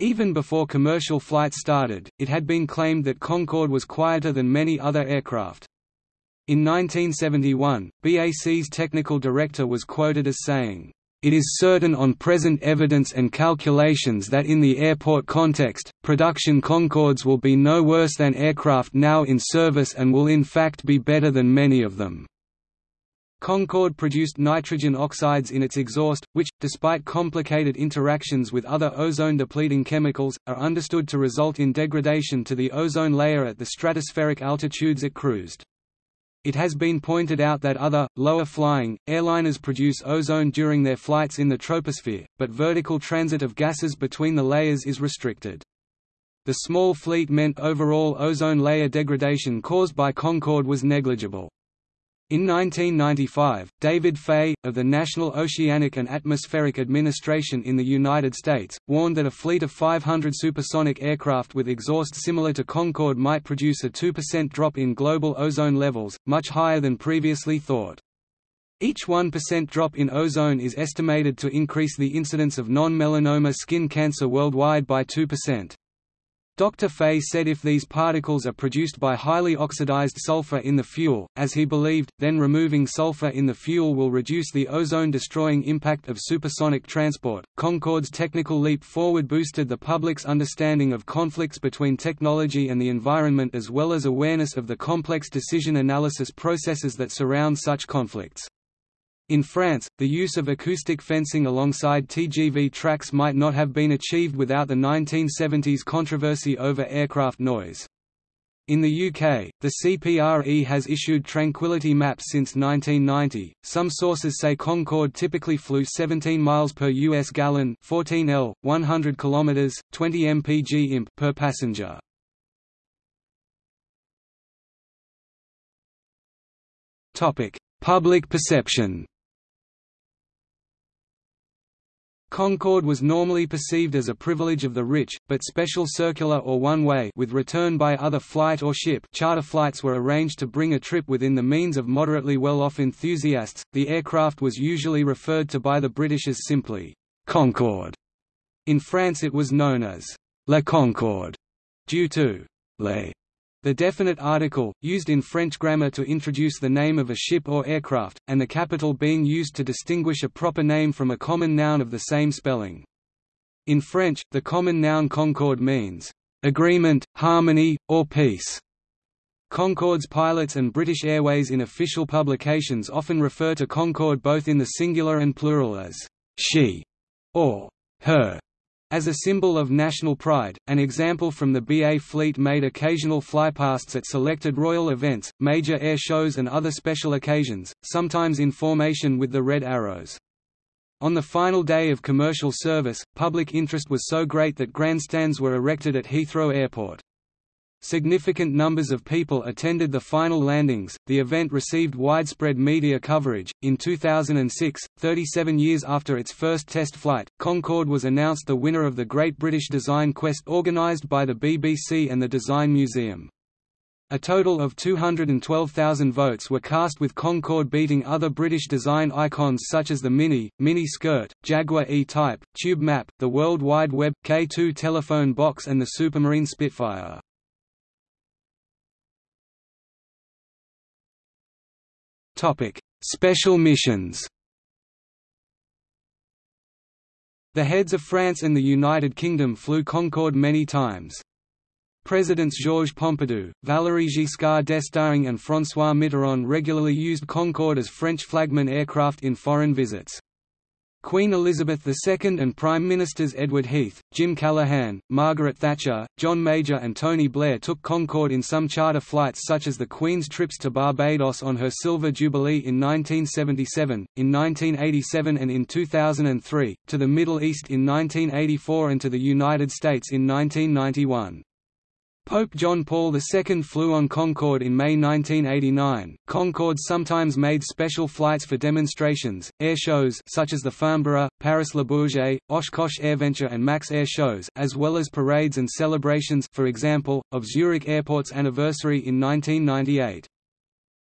Even before commercial flights started, it had been claimed that Concorde was quieter than many other aircraft. In 1971, BAC's technical director was quoted as saying, it is certain on present evidence and calculations that in the airport context, production Concordes will be no worse than aircraft now in service and will in fact be better than many of them. Concorde produced nitrogen oxides in its exhaust, which, despite complicated interactions with other ozone-depleting chemicals, are understood to result in degradation to the ozone layer at the stratospheric altitudes it cruised. It has been pointed out that other, lower-flying, airliners produce ozone during their flights in the troposphere, but vertical transit of gases between the layers is restricted. The small fleet meant overall ozone layer degradation caused by Concorde was negligible. In 1995, David Fahey, of the National Oceanic and Atmospheric Administration in the United States, warned that a fleet of 500 supersonic aircraft with exhaust similar to Concorde might produce a 2% drop in global ozone levels, much higher than previously thought. Each 1% drop in ozone is estimated to increase the incidence of non-melanoma skin cancer worldwide by 2%. Dr. Fahey said if these particles are produced by highly oxidized sulfur in the fuel, as he believed, then removing sulfur in the fuel will reduce the ozone-destroying impact of supersonic transport. Concorde's technical leap forward boosted the public's understanding of conflicts between technology and the environment as well as awareness of the complex decision analysis processes that surround such conflicts. In France, the use of acoustic fencing alongside TGV tracks might not have been achieved without the 1970s controversy over aircraft noise. In the UK, the CPRE has issued Tranquility maps since 1990. Some sources say Concorde typically flew 17 miles per US gallon, 14 L, 100 kilometers, 20 mpg imp per passenger. Topic: Public perception. Concorde was normally perceived as a privilege of the rich, but special circular or one-way with return by other flight or ship charter flights were arranged to bring a trip within the means of moderately well-off enthusiasts. The aircraft was usually referred to by the British as simply Concorde. In France it was known as La Concorde, due to les the definite article, used in French grammar to introduce the name of a ship or aircraft, and the capital being used to distinguish a proper name from a common noun of the same spelling. In French, the common noun concorde means, "...agreement, harmony, or peace." Concorde's pilots and British Airways in official publications often refer to Concorde both in the singular and plural as, "...she", or "...her", as a symbol of national pride, an example from the BA fleet made occasional flypasts at selected royal events, major air shows and other special occasions, sometimes in formation with the red arrows. On the final day of commercial service, public interest was so great that grandstands were erected at Heathrow Airport. Significant numbers of people attended the final landings. The event received widespread media coverage. In 2006, 37 years after its first test flight, Concorde was announced the winner of the Great British Design Quest organised by the BBC and the Design Museum. A total of 212,000 votes were cast with Concorde beating other British design icons such as the Mini, Mini Skirt, Jaguar E-Type, Tube Map, the World Wide Web, K2 telephone box and the Supermarine Spitfire. Topic: Special missions. The heads of France and the United Kingdom flew Concorde many times. Presidents Georges Pompidou, Valéry Giscard d'Estaing and François Mitterrand regularly used Concorde as French flagman aircraft in foreign visits. Queen Elizabeth II and Prime Ministers Edward Heath, Jim Callaghan, Margaret Thatcher, John Major and Tony Blair took Concorde in some charter flights such as the Queen's trips to Barbados on her Silver Jubilee in 1977, in 1987 and in 2003, to the Middle East in 1984 and to the United States in 1991. Pope John Paul II flew on Concorde in May 1989. Concorde sometimes made special flights for demonstrations, air shows such as the Farnborough, Paris Le Bourget, Oshkosh AirVenture and MAKS Air shows, as well as parades and celebrations, for example, of Zurich Airport's anniversary in 1998.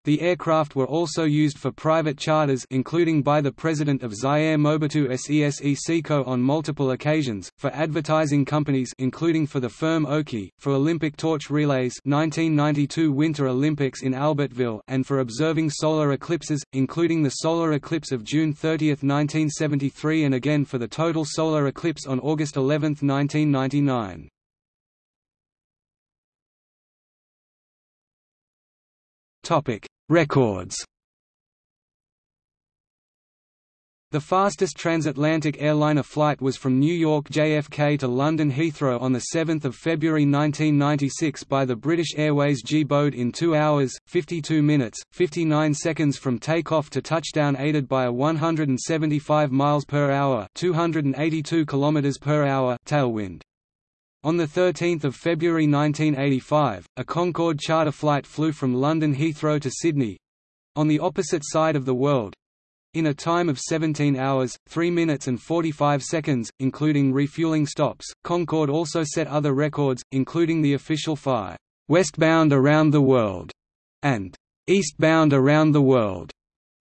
The aircraft were also used for private charters including by the president of Zaire Mobutu Sese Seko on multiple occasions, for advertising companies including for the firm Oki, for Olympic torch relays 1992 Winter Olympics in Albertville and for observing solar eclipses, including the solar eclipse of June 30, 1973 and again for the total solar eclipse on August 11, 1999. Topic: Records. The fastest transatlantic airliner flight was from New York JFK to London Heathrow on 7 February 1996 by the British Airways G-BOAD in 2 hours, 52 minutes, 59 seconds from takeoff to touchdown aided by a 175 miles per hour 282 kilometers per hour tailwind. On 13 February 1985, a Concorde charter flight flew from London Heathrow to Sydney—on the opposite side of the world—in a time of 17 hours, 3 minutes and 45 seconds, including refueling stops. Concorde also set other records, including the official FAI, westbound around the world, and eastbound around the world,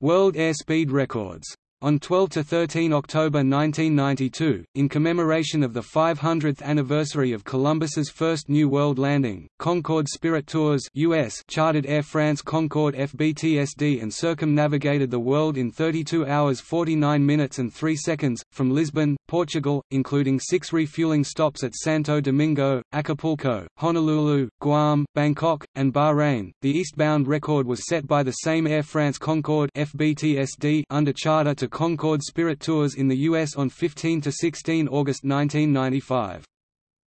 world airspeed records. On 12–13 October 1992, in commemoration of the 500th anniversary of Columbus's first New World landing, Concorde Spirit Tours US chartered Air France Concorde FBTSD and circumnavigated the world in 32 hours 49 minutes and 3 seconds, from Lisbon, Portugal, including six refueling stops at Santo Domingo, Acapulco, Honolulu, Guam, Bangkok, and Bahrain. The eastbound record was set by the same Air France Concorde FBTSD under charter to Concorde Spirit Tours in the U.S. on 15–16 August 1995.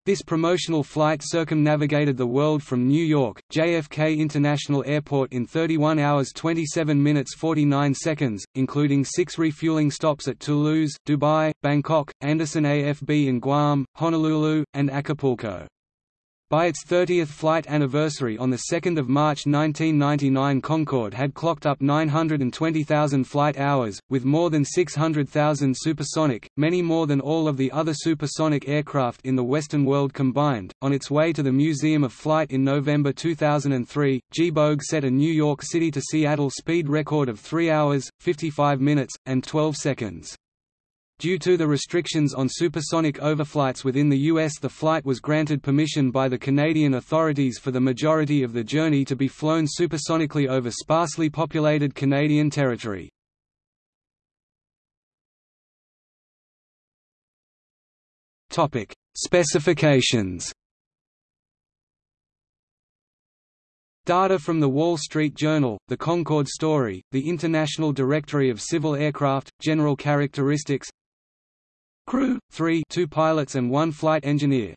This promotional flight circumnavigated the world from New York, JFK International Airport in 31 hours 27 minutes 49 seconds, including six refueling stops at Toulouse, Dubai, Bangkok, Andersen AFB in Guam, Honolulu, and Acapulco. By its 30th flight anniversary on 2 March 1999 Concorde had clocked up 920,000 flight hours, with more than 600,000 supersonic, many more than all of the other supersonic aircraft in the Western world combined. On its way to the Museum of Flight in November 2003, G-BOAG set a New York City to Seattle speed record of 3 hours, 55 minutes, and 12 seconds. Due to the restrictions on supersonic overflights within the U.S. the flight was granted permission by the Canadian authorities for the majority of the journey to be flown supersonically over sparsely populated Canadian territory. Specifications Data from The Wall Street Journal, The Concorde Story, the International Directory of Civil Aircraft, General Characteristics Crew 3 2 pilots and 1 flight engineer.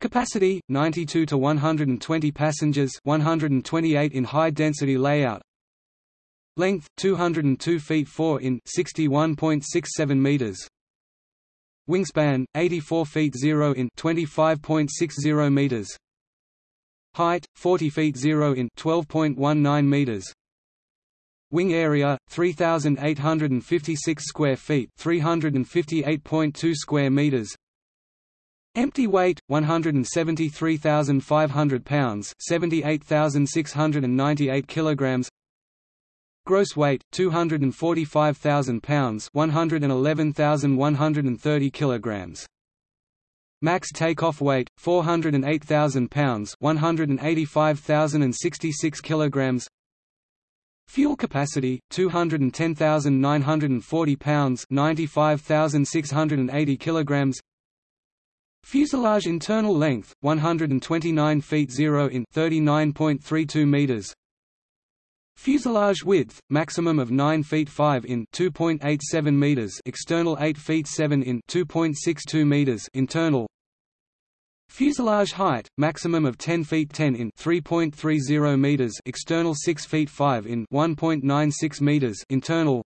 Capacity 92 to 120 passengers, 128 in high density layout. Length 202 feet 4 in 61.67 meters. Wingspan 84 feet 0 in 25.60 meters. Height 40 feet 0 in 12.19 meters. Wing area 3856 square feet, 358.2 square meters. Empty weight 173,500 pounds, 78,698 kilograms. Gross weight 245,000 pounds, 111,130 kilograms. Max takeoff weight 408,000 pounds, 185,066 kilograms. Fuel capacity 210,940 pounds, 95,680 kilograms. Fuselage internal length 129 feet 0 in 39.32 meters. Fuselage width maximum of 9 feet 5 in 2.87 meters, external 8 feet 7 in 2.62 meters, internal. Fuselage height, maximum of 10 feet 10 in 3.30 meters, external 6 feet 5 in 1.96 meters, internal.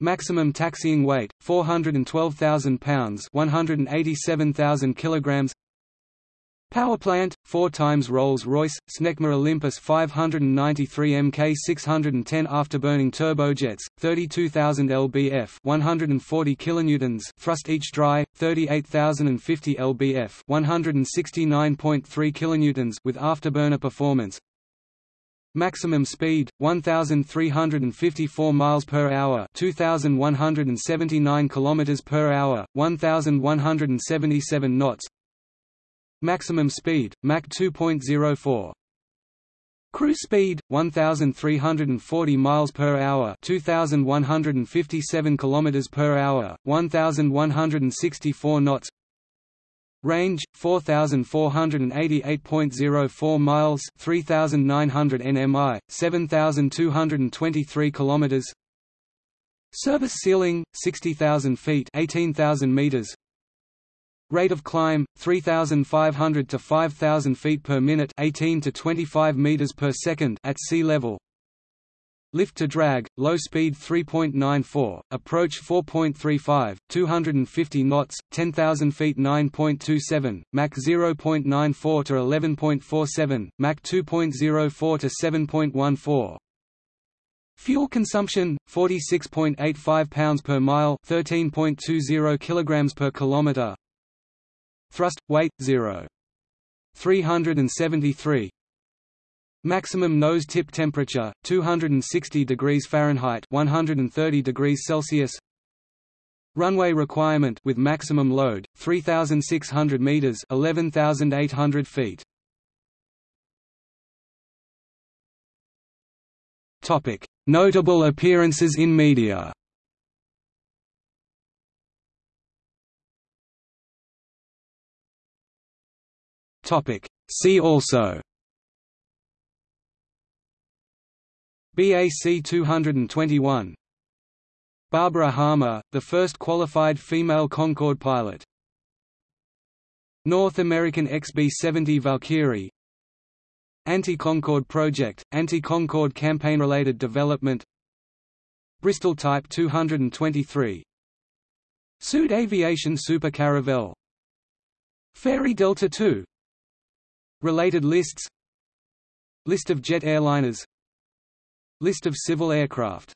Maximum taxiing weight 412,000 pounds, 187,000 kilograms. Power plant, 4 times Rolls-Royce, Snecma Olympus 593 Mk 610 afterburning turbojets, 32,000 lbf 140 kilonewtons thrust each dry, 38,050 lbf 169.3 kilonewtons with afterburner performance. Maximum speed 1354 miles per hour, 2179 kilometers per hour, 1177 knots. Maximum speed, Mach 2.04. Cruise speed 1340 miles per hour, 2157 kilometers per hour, 1164 knots. Range 4488.04 miles, 3900 nmi, 7223 kilometers. Service ceiling 60000 feet, 18000 meters. Rate of climb 3500 to 5000 feet per minute, 18 to 25 meters per second at sea level. Lift to drag, low speed 3.94, approach 4.35, 250 knots, 10,000 feet 9.27, Mach 0.94 to 11.47, Mach 2.04 to 7.14. Fuel consumption 46.85 pounds per mile, 13.20 kilograms per kilometer. Thrust, weight, 0. 373 Maximum nose tip temperature 260 degrees Fahrenheit 130 degrees Celsius. Runway requirement with maximum load 3600 meters 11800 feet. Topic. Notable appearances in media Topic. See also. BAC 221 Barbara Harmer, the first qualified female Concorde pilot. North American XB-70 Valkyrie. Anti-Concorde project, anti-Concorde campaign-related development. Bristol Type 223 Sud Aviation Super Caravelle Fairey Delta II Related lists. List of jet airliners. List of civil aircraft